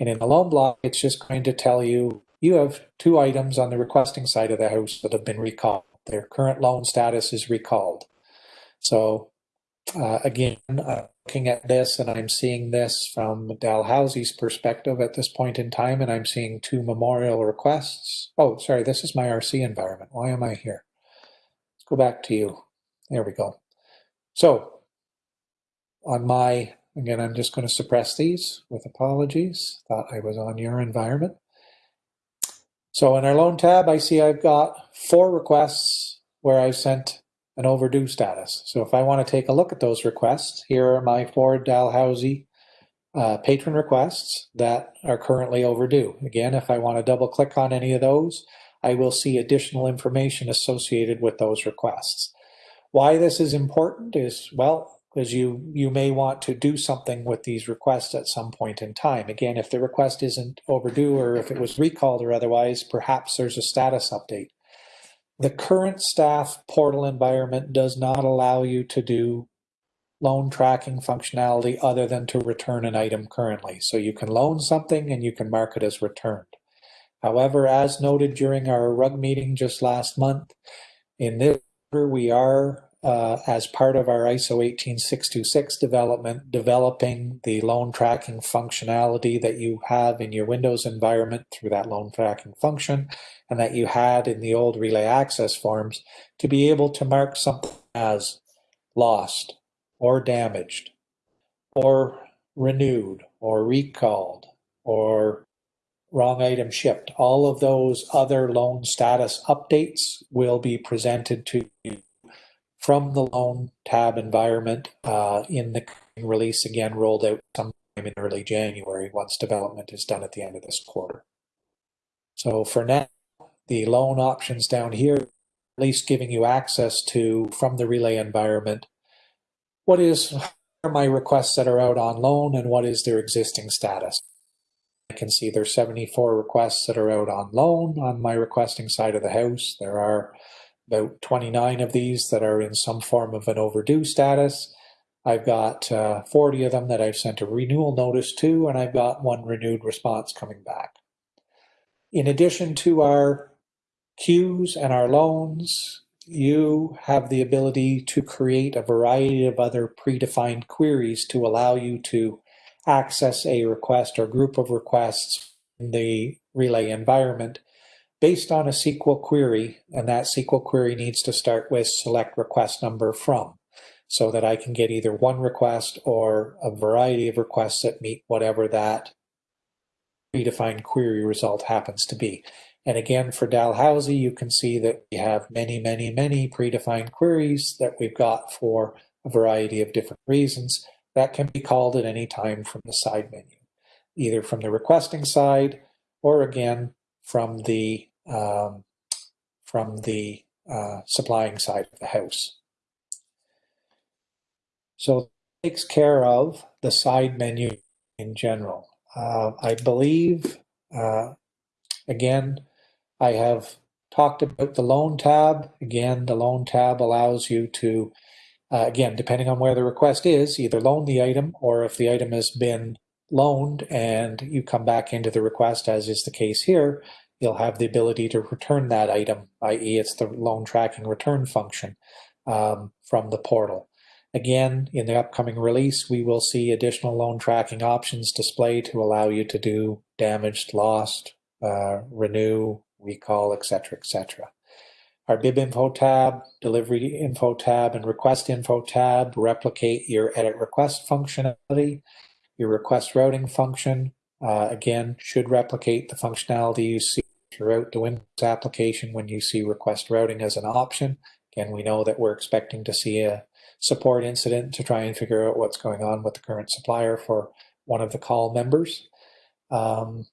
And in the loan block, it's just going to tell you, you have two items on the requesting side of the house that have been recalled. Their current loan status is recalled. So uh, again, uh, looking at this and I'm seeing this from Dalhousie's perspective at this point in time, and I'm seeing two memorial requests. Oh, sorry, this is my RC environment. Why am I here? Let's go back to you. There we go. So on my, again, I'm just going to suppress these with apologies. Thought I was on your environment. So in our loan tab, I see I've got four requests where I've sent an overdue status. So if I want to take a look at those requests, here are my four Dalhousie uh, patron requests that are currently overdue. Again, if I want to double click on any of those, I will see additional information associated with those requests. Why this is important is, well, because you, you may want to do something with these requests at some point in time. Again, if the request isn't overdue or if it was recalled or otherwise, perhaps there's a status update. The current staff portal environment does not allow you to do loan tracking functionality other than to return an item currently. So you can loan something and you can mark it as returned. However, as noted during our RUG meeting just last month, in this we are uh, as part of our ISO 18626 development, developing the loan tracking functionality that you have in your Windows environment through that loan tracking function and that you had in the old Relais access forms to be able to mark something as lost or damaged or renewed or recalled or wrong item shipped. All of those other loan status updates will be presented to you from the loan tab environment uh, in the release again rolled out sometime in early January once development is done at the end of this quarter. So for now, the loan options down here, at least giving you access to from the Relais environment, what is my requests that are out on loan and what is their existing status. I can see there's 74 requests that are out on loan on my requesting side of the house. There are about 29 of these that are in some form of an overdue status. I've got uh, 40 of them that I've sent a renewal notice to, and I've got one renewed response coming back. In addition to our queues and our loans, you have the ability to create a variety of other predefined queries to allow you to access a request or group of requests in the Relais environment based on a SQL query, and that SQL query needs to start with select request number from, so that I can get either one request or a variety of requests that meet whatever that predefined query result happens to be. And again, for Dalhousie, you can see that we have many, many, many predefined queries that we've got for a variety of different reasons that can be called at any time from the side menu, either from the requesting side or again, from the um, from the uh, supplying side of the house. So it takes care of the side menu in general. Uh, I believe, uh, again, I have talked about the loan tab. Again, the loan tab allows you to uh, again, depending on where the request is, either loan the item or if the item has been loaned and you come back into the request, as is the case here, you'll have the ability to return that item, i.e. it's the loan tracking return function um, from the portal. Again, in the upcoming release, we will see additional loan tracking options displayed to allow you to do damaged, lost, uh, renew, recall, etc., etc. Our bib info tab, delivery info tab, and request info tab replicate your edit request functionality. Your request routing function, uh, again, should replicate the functionality you see throughout the Windows application when you see request routing as an option. Again, we know that we're expecting to see a support incident to try and figure out what's going on with the current supplier for one of the CAUL members. Um,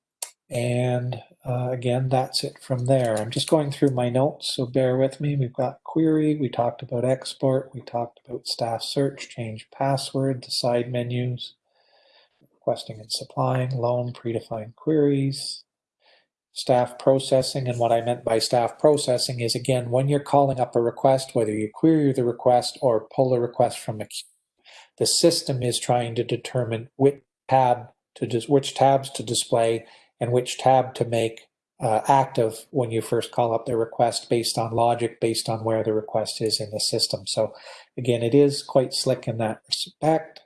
and uh, again, that's it from there. I'm just going through my notes, so bear with me. We've got query, we talked about export, we talked about staff search, change password, the side menus, requesting and supplying, loan, predefined queries, staff processing. And what I meant by staff processing is, again, when you're calling up a request, whether you query the request or pull a request from a queue, the system is trying to determine which tab to which tabs to display and which tab to make uh, active when you first call up the request based on logic, based on where the request is in the system. So again, it is quite slick in that respect.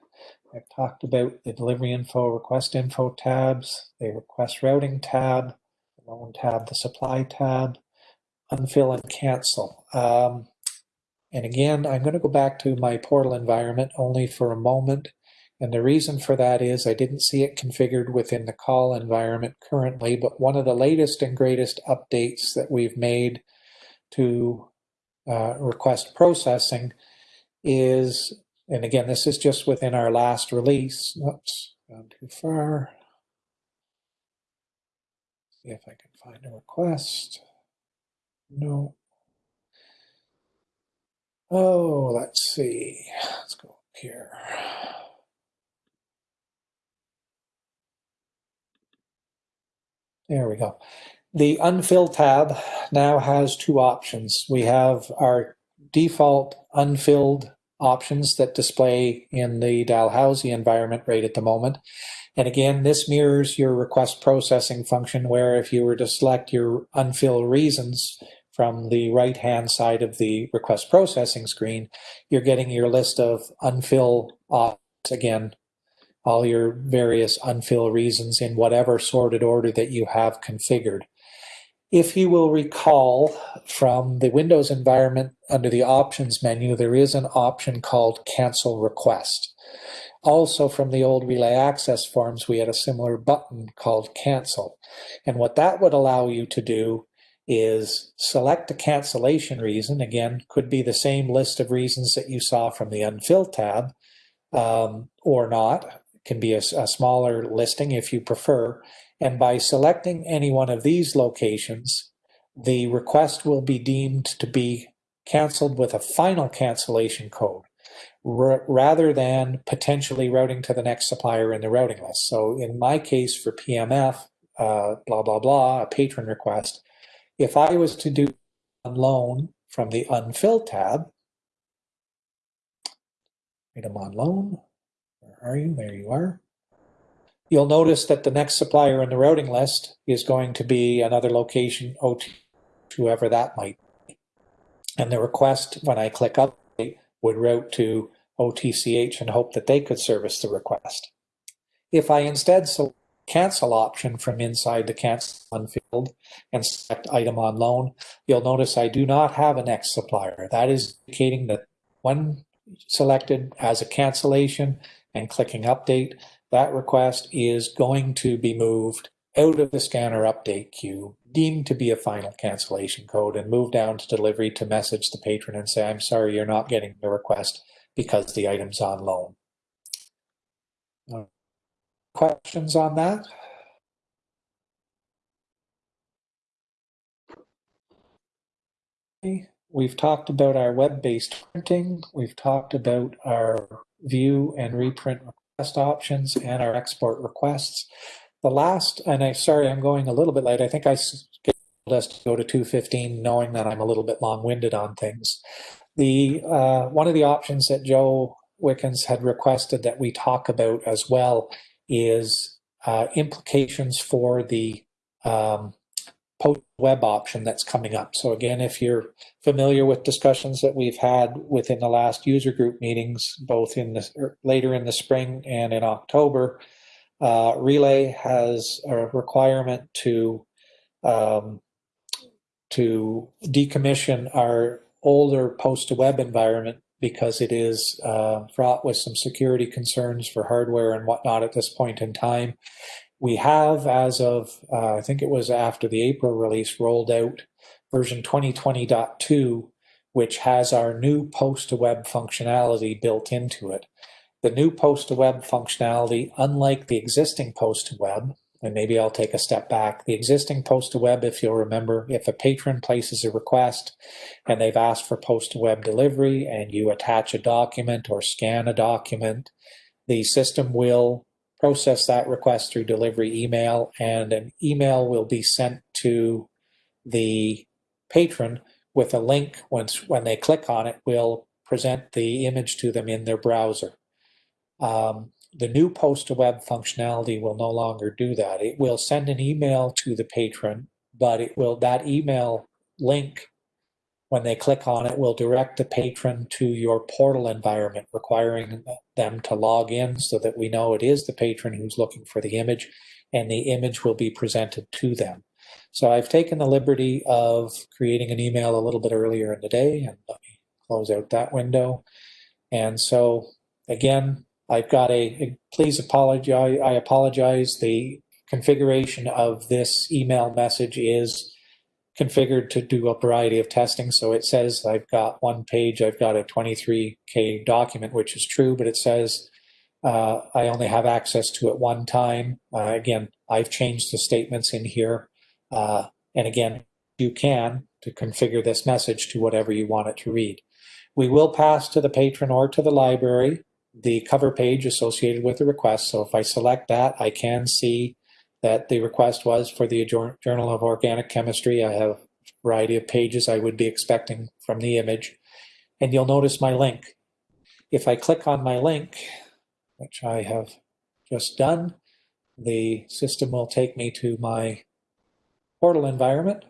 I've talked about the delivery info, request info tabs, the request routing tab, the loan tab, the supply tab, unfill and cancel. Um, and again, I'm going to go back to my portal environment only for a moment. And the reason for that is I didn't see it configured within the CAUL environment currently, but one of the latest and greatest updates that we've made to uh, request processing is, and again, this is just within our last release. Oops, gone too far. See if I can find a request. No. Oh, let's see. Let's go up here. There we go. The unfill tab now has two options. We have our default unfilled options that display in the Dalhousie environment right at the moment. And again, this mirrors your request processing function where if you were to select your unfill reasons from the right-hand side of the request processing screen, you're getting your list of unfill options again all your various unfill reasons in whatever sorted order that you have configured. If you will recall from the Windows environment under the options menu, there is an option called cancel request. Also from the old Relais access forms, we had a similar button called cancel. And what that would allow you to do is select a cancellation reason. Again, could be the same list of reasons that you saw from the unfill tab um, or not can be a, a smaller listing if you prefer. And by selecting any one of these locations, the request will be deemed to be canceled with a final cancellation code rather than potentially routing to the next supplier in the routing list. So in my case for PMF, uh, blah, blah, blah, a patron request, if I was to do loan from the unfill tab, item on loan, where are you? There you are. You'll notice that the next supplier in the routing list is going to be another location, OT, whoever that might be. And the request, when I click update, would route to OTCH and hope that they could service the request. If I instead select cancel option from inside the cancel on field and select item on loan, you'll notice I do not have a next supplier. That is indicating that when selected as a cancellation, and clicking update, that request is going to be moved out of the scanner update queue, deemed to be a final cancellation code, and move down to delivery to message the patron and say, I'm sorry, you're not getting the request because the item's on loan. Questions on that? We've talked about our web-based printing. We've talked about our view and reprint options and our export requests. The last, and I sorry, I'm going a little bit late. I think I scheduled us to go to 215 knowing that I'm a little bit long-winded on things. The uh, one of the options that Joe Wickens had requested that we talk about as well is uh, implications for the um, post web option that's coming up. So again, if you're familiar with discussions that we've had within the last user group meetings, both in the er, later in the spring and in October, uh, Relais has a requirement to um, to decommission our older post to web environment because it is uh, fraught with some security concerns for hardware and whatnot at this point in time. We have, as of, uh, I think it was after the April release, rolled out version 2020.2, which has our new post to web functionality built into it. The new post to web functionality, unlike the existing post to web, and maybe I'll take a step back. The existing post to web, if you'll remember, if a patron places a request and they've asked for post to web delivery and you attach a document or scan a document, the system will process that request through delivery email and an email will be sent to the patron with a link once when they click on it will present the image to them in their browser. Um, the new post to web functionality will no longer do that. It will send an email to the patron, but it will that email link when they click on it will direct the patron to your portal environment, requiring them to log in so that we know it is the patron who's looking for the image and the image will be presented to them. So I've taken the liberty of creating an email a little bit earlier in the day and let me close out that window. And so again, I've got a, please apologize, I apologize. The configuration of this email message is configured to do a variety of testing. So it says I've got one page, I've got a 23K document, which is true, but it says uh, I only have access to it one time. Uh, again, I've changed the statements in here. Uh, and again, you can to configure this message to whatever you want it to read. We will pass to the patron or to the library the cover page associated with the request. So if I select that, I can see that the request was for the Journal of Organic Chemistry. I have a variety of pages I would be expecting from the image. And you'll notice my link. If I click on my link, which I have just done, the system will take me to my portal environment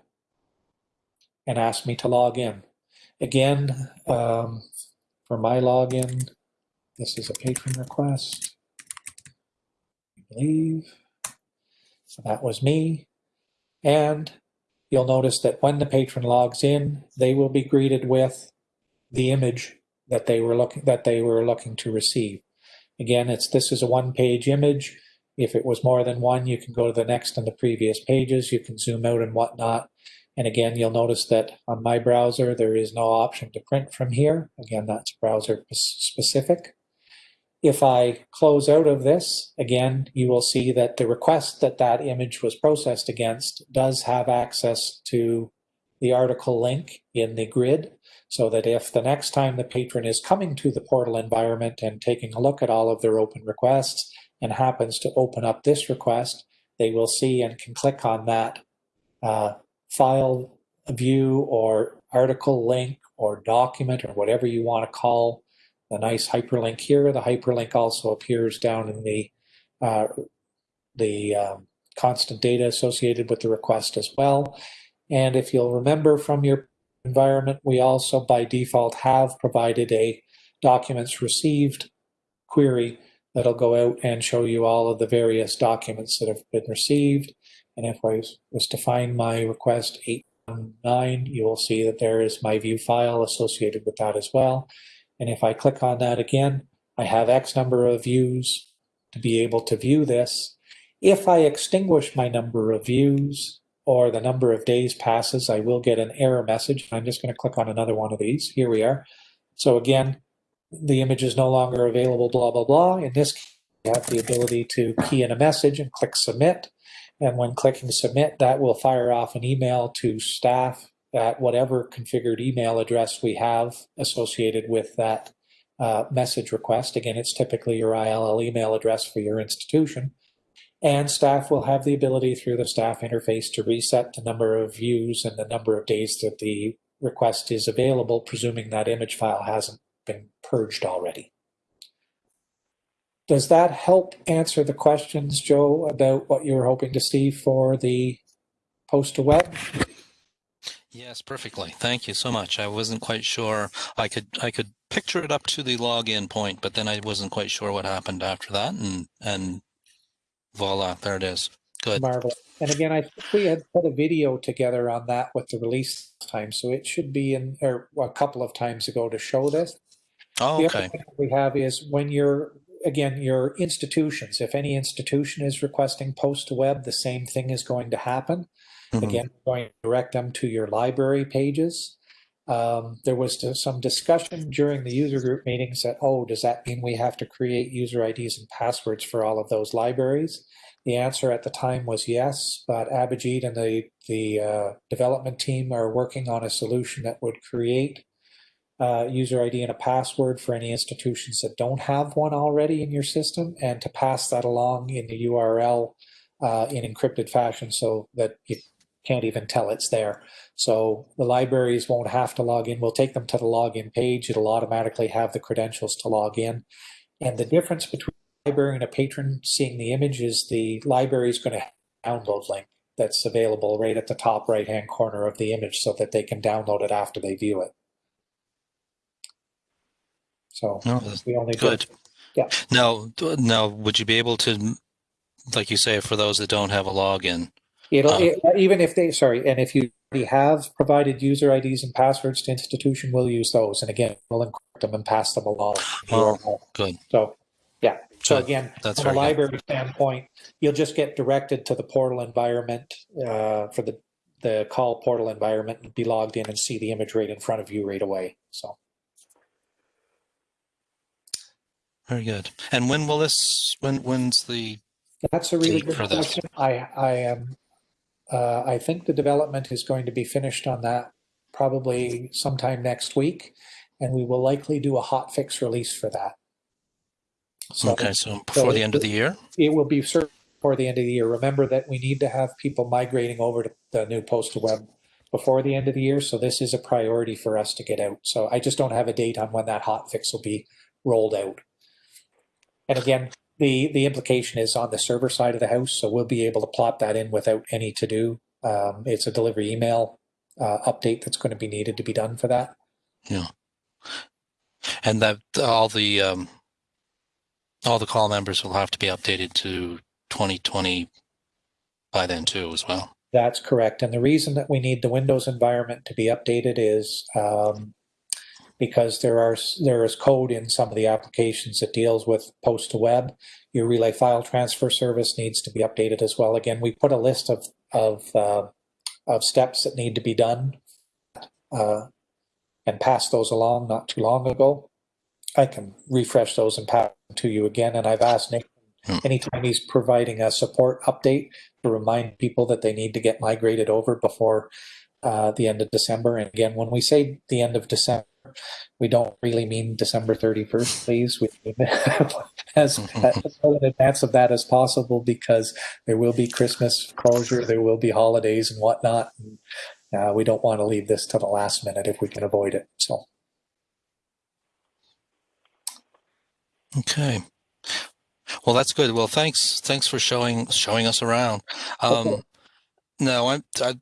and ask me to log in. Again, um, for my login, this is a patron request. I believe. So that was me. And you'll notice that when the patron logs in, they will be greeted with the image that they were looking that they were looking to receive. Again, it's this is a one-page image. If it was more than one, you can go to the next and the previous pages. You can zoom out and whatnot. And again, you'll notice that on my browser, there is no option to print from here. Again, that's browser specific. If I close out of this, again, you will see that the request that that image was processed against does have access to the article link in the grid so that if the next time the patron is coming to the portal environment and taking a look at all of their open requests and happens to open up this request, they will see and can click on that uh, file view or article link or document or whatever you want to call the nice hyperlink here. The hyperlink also appears down in the uh, the um, constant data associated with the request as well. And if you'll remember from your environment, we also by default have provided a documents received query that'll go out and show you all of the various documents that have been received. And if I was to find my request 819, you will see that there is my view file associated with that as well. And if I click on that again, I have X number of views to be able to view this. If I extinguish my number of views or the number of days passes, I will get an error message. I'm just going to click on another one of these. Here we are. So again, the image is no longer available, blah, blah, blah. In this case, you have the ability to key in a message and click submit. And when clicking submit, that will fire off an email to staff at whatever configured email address we have associated with that uh, message request. Again, it's typically your ILL email address for your institution. And staff will have the ability through the staff interface to reset the number of views and the number of days that the request is available, presuming that image file hasn't been purged already. Does that help answer the questions, Joe, about what you were hoping to see for the post to web? Yes, perfectly. Thank you so much. I wasn't quite sure. I could I could picture it up to the login point, but then I wasn't quite sure what happened after that, and and voila, there it is. Good. Marvelous. And again, I think we had put a video together on that with the release time, so it should be in, or a couple of times ago to show this. Oh, okay. we have is when you're, again, your institutions, if any institution is requesting post to web, the same thing is going to happen. Mhm. Again, going to direct them to your library pages. Um, there was some discussion during the user group meetings that, oh, does that mean we have to create user IDs and passwords for all of those libraries? The answer at the time was yes, but Abhijit and the, the uh, development team are working on a solution that would create uh, user ID and a password for any institutions that don't have one already in your system and to pass that along in the URL uh, in encrypted fashion so that you can't even tell it's there. So the libraries won't have to log in. We'll take them to the login page. It'll automatically have the credentials to log in. And the difference between a library and a patron seeing the image is the library is going to have a download link that's available right at the top right hand corner of the image so that they can download it after they view it. So No, that's we only good. Yeah. Now, now, would you be able to, like you say, for those that don't have a login? It'll Uh, it, even if they sorry, and if you already have provided user IDs and passwords to institution, we'll use those. And again, we'll encrypt them and pass them along. Oh, good. So yeah. So Good. again, That's from a very good. library standpoint, you'll just get directed to the portal environment uh, for the the CAUL portal environment and be logged in and see the image right in front of you right away. So Very good. And when will this? When when's the? that's a really good question. I I am uh, I think the development is going to be finished on that probably sometime next week, and we will likely do a hot fix release for that. So Okay, so before the end of the year. it will be before the end of the year. Remember that we need to have people migrating over to the new post to web before the end of the year. So this is a priority for us to get out. So I just don't have a date on when that hot fix will be rolled out. And again, the, the implication is on the server side of the house. So we'll be able to plot that in without any to do. Um, it's a delivery email uh, update that's going to be needed to be done for that. Yeah, and that all the um, all the CAUL members will have to be updated to 2020 by then too as well. That's correct. And the reason that we need the Windows environment to be updated is um, because there are there is code in some of the applications that deals with post to web. Your Relais file transfer service needs to be updated as well. Again, we put a list of of uh, of steps that need to be done uh, and pass those along not too long ago. I can refresh those and pass them to you again. And I've asked Nick Hmm. anytime he's providing a support update to remind people that they need to get migrated over before uh, the end of December. And again, when we say the end of December, we don't really mean December 31st, please. We mean [laughs] as, as well in advance of that as possible because there will be Christmas closure, there will be holidays and whatnot. And, uh, we don't want to leave this to the last minute if we can avoid it. So, Okay. Well, that's good. Well, thanks. Thanks for showing showing us around. Um, Okay. No, I'm I,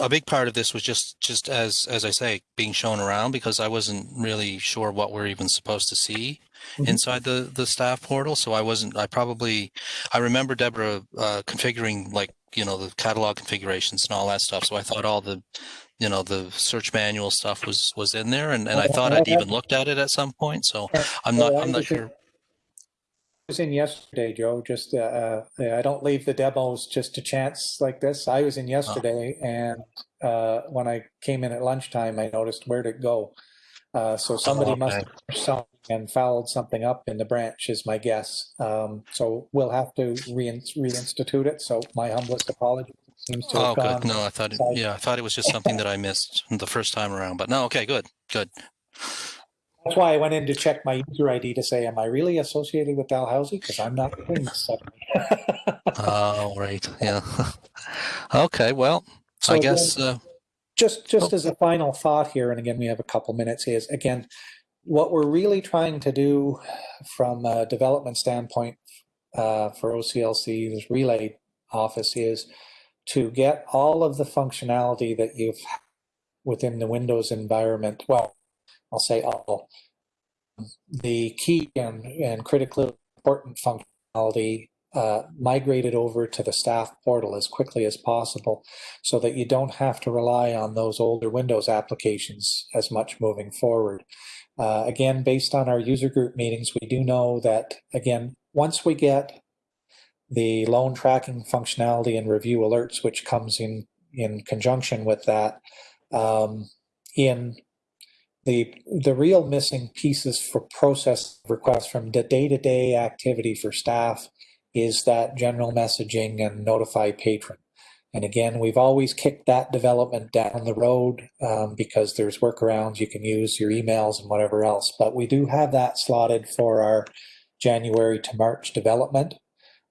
a big part of this was just just as as I say, being shown around because I wasn't really sure what we're even supposed to see Mhm. inside the the staff portal. So I wasn't. I probably I remember Deborah uh, configuring like you know the catalog configurations and all that stuff. So I thought all the you know the search manual stuff was was in there, and and I thought I'd even looked at it at some point. So I'm not I'm not sure. I was in yesterday, Joe. Just uh, uh, I don't leave the demos just to chance like this. I was in yesterday, and uh, when I came in at lunchtime, I noticed where'd it go. Uh, so somebody must okay. have something and fouled something up in the branch, is my guess. Um, so we'll have to rein- reinstitute it. So my humblest apologies. Seems to Oh, good. No, I thought it, yeah, I thought it was just something that I missed the first time around. But no, okay, good, good. That's why I went in to check my user ID to say, am I really associated with Dalhousie? Because I'm not doing this suddenly. [laughs] Oh, right, yeah. [laughs] Okay, well, So I guess uh, just just as a final thought here, and again, we have a couple minutes, is again, what we're really trying to do from a development standpoint uh, for OCLC's Relais office is to get all of the functionality that you've within the Windows environment. Well, I'll say all the key and, and critically important functionality uh, migrated over to the staff portal as quickly as possible so that you don't have to rely on those older Windows applications as much moving forward. Uh, again, based on our user group meetings, we do know that, again, once we get the loan tracking functionality and review alerts, which comes in, in conjunction with that, um, in the the real missing pieces for process requests from the day-to-day activity for staff is that general messaging and notify patron. And again, we've always kicked that development down the road um, because there's workarounds. You can use your emails and whatever else. But we do have that slotted for our January to March development.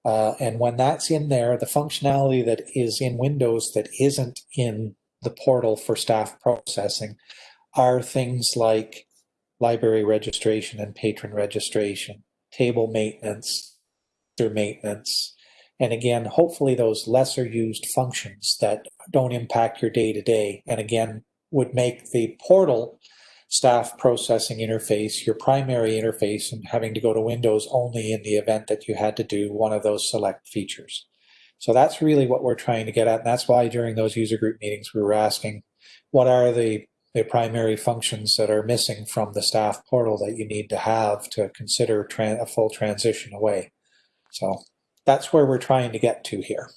Uh, and when that's in there, the functionality that is in Windows that isn't in the portal for staff processing are things like library registration and patron registration, table maintenance, maintenance, and again, hopefully those lesser used functions that don't impact your day to day, and again, would make the portal staff processing interface your primary interface and having to go to Windows only in the event that you had to do one of those select features. So that's really what we're trying to get at. And that's why during those user group meetings, we were asking, what are the, the primary functions that are missing from the staff portal that you need to have to consider a full transition away? So that's where we're trying to get to here.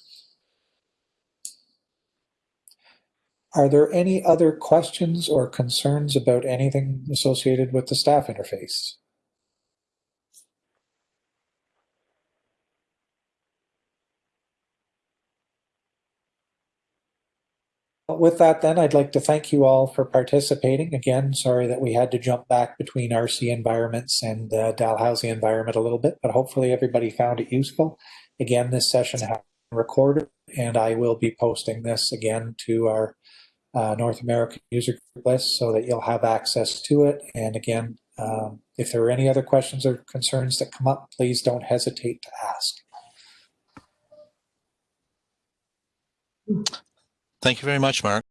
Are there any other questions or concerns about anything associated with the staff interface? With that, then, I'd like to thank you all for participating. Again, sorry that we had to jump back between RC environments and uh, Dalhousie environment a little bit, but hopefully everybody found it useful. Again, this session has been recorded, and I will be posting this again to our uh, North American user group list so that you'll have access to it. And again, um, if there are any other questions or concerns that come up, please don't hesitate to ask. Thank you very much, Mark.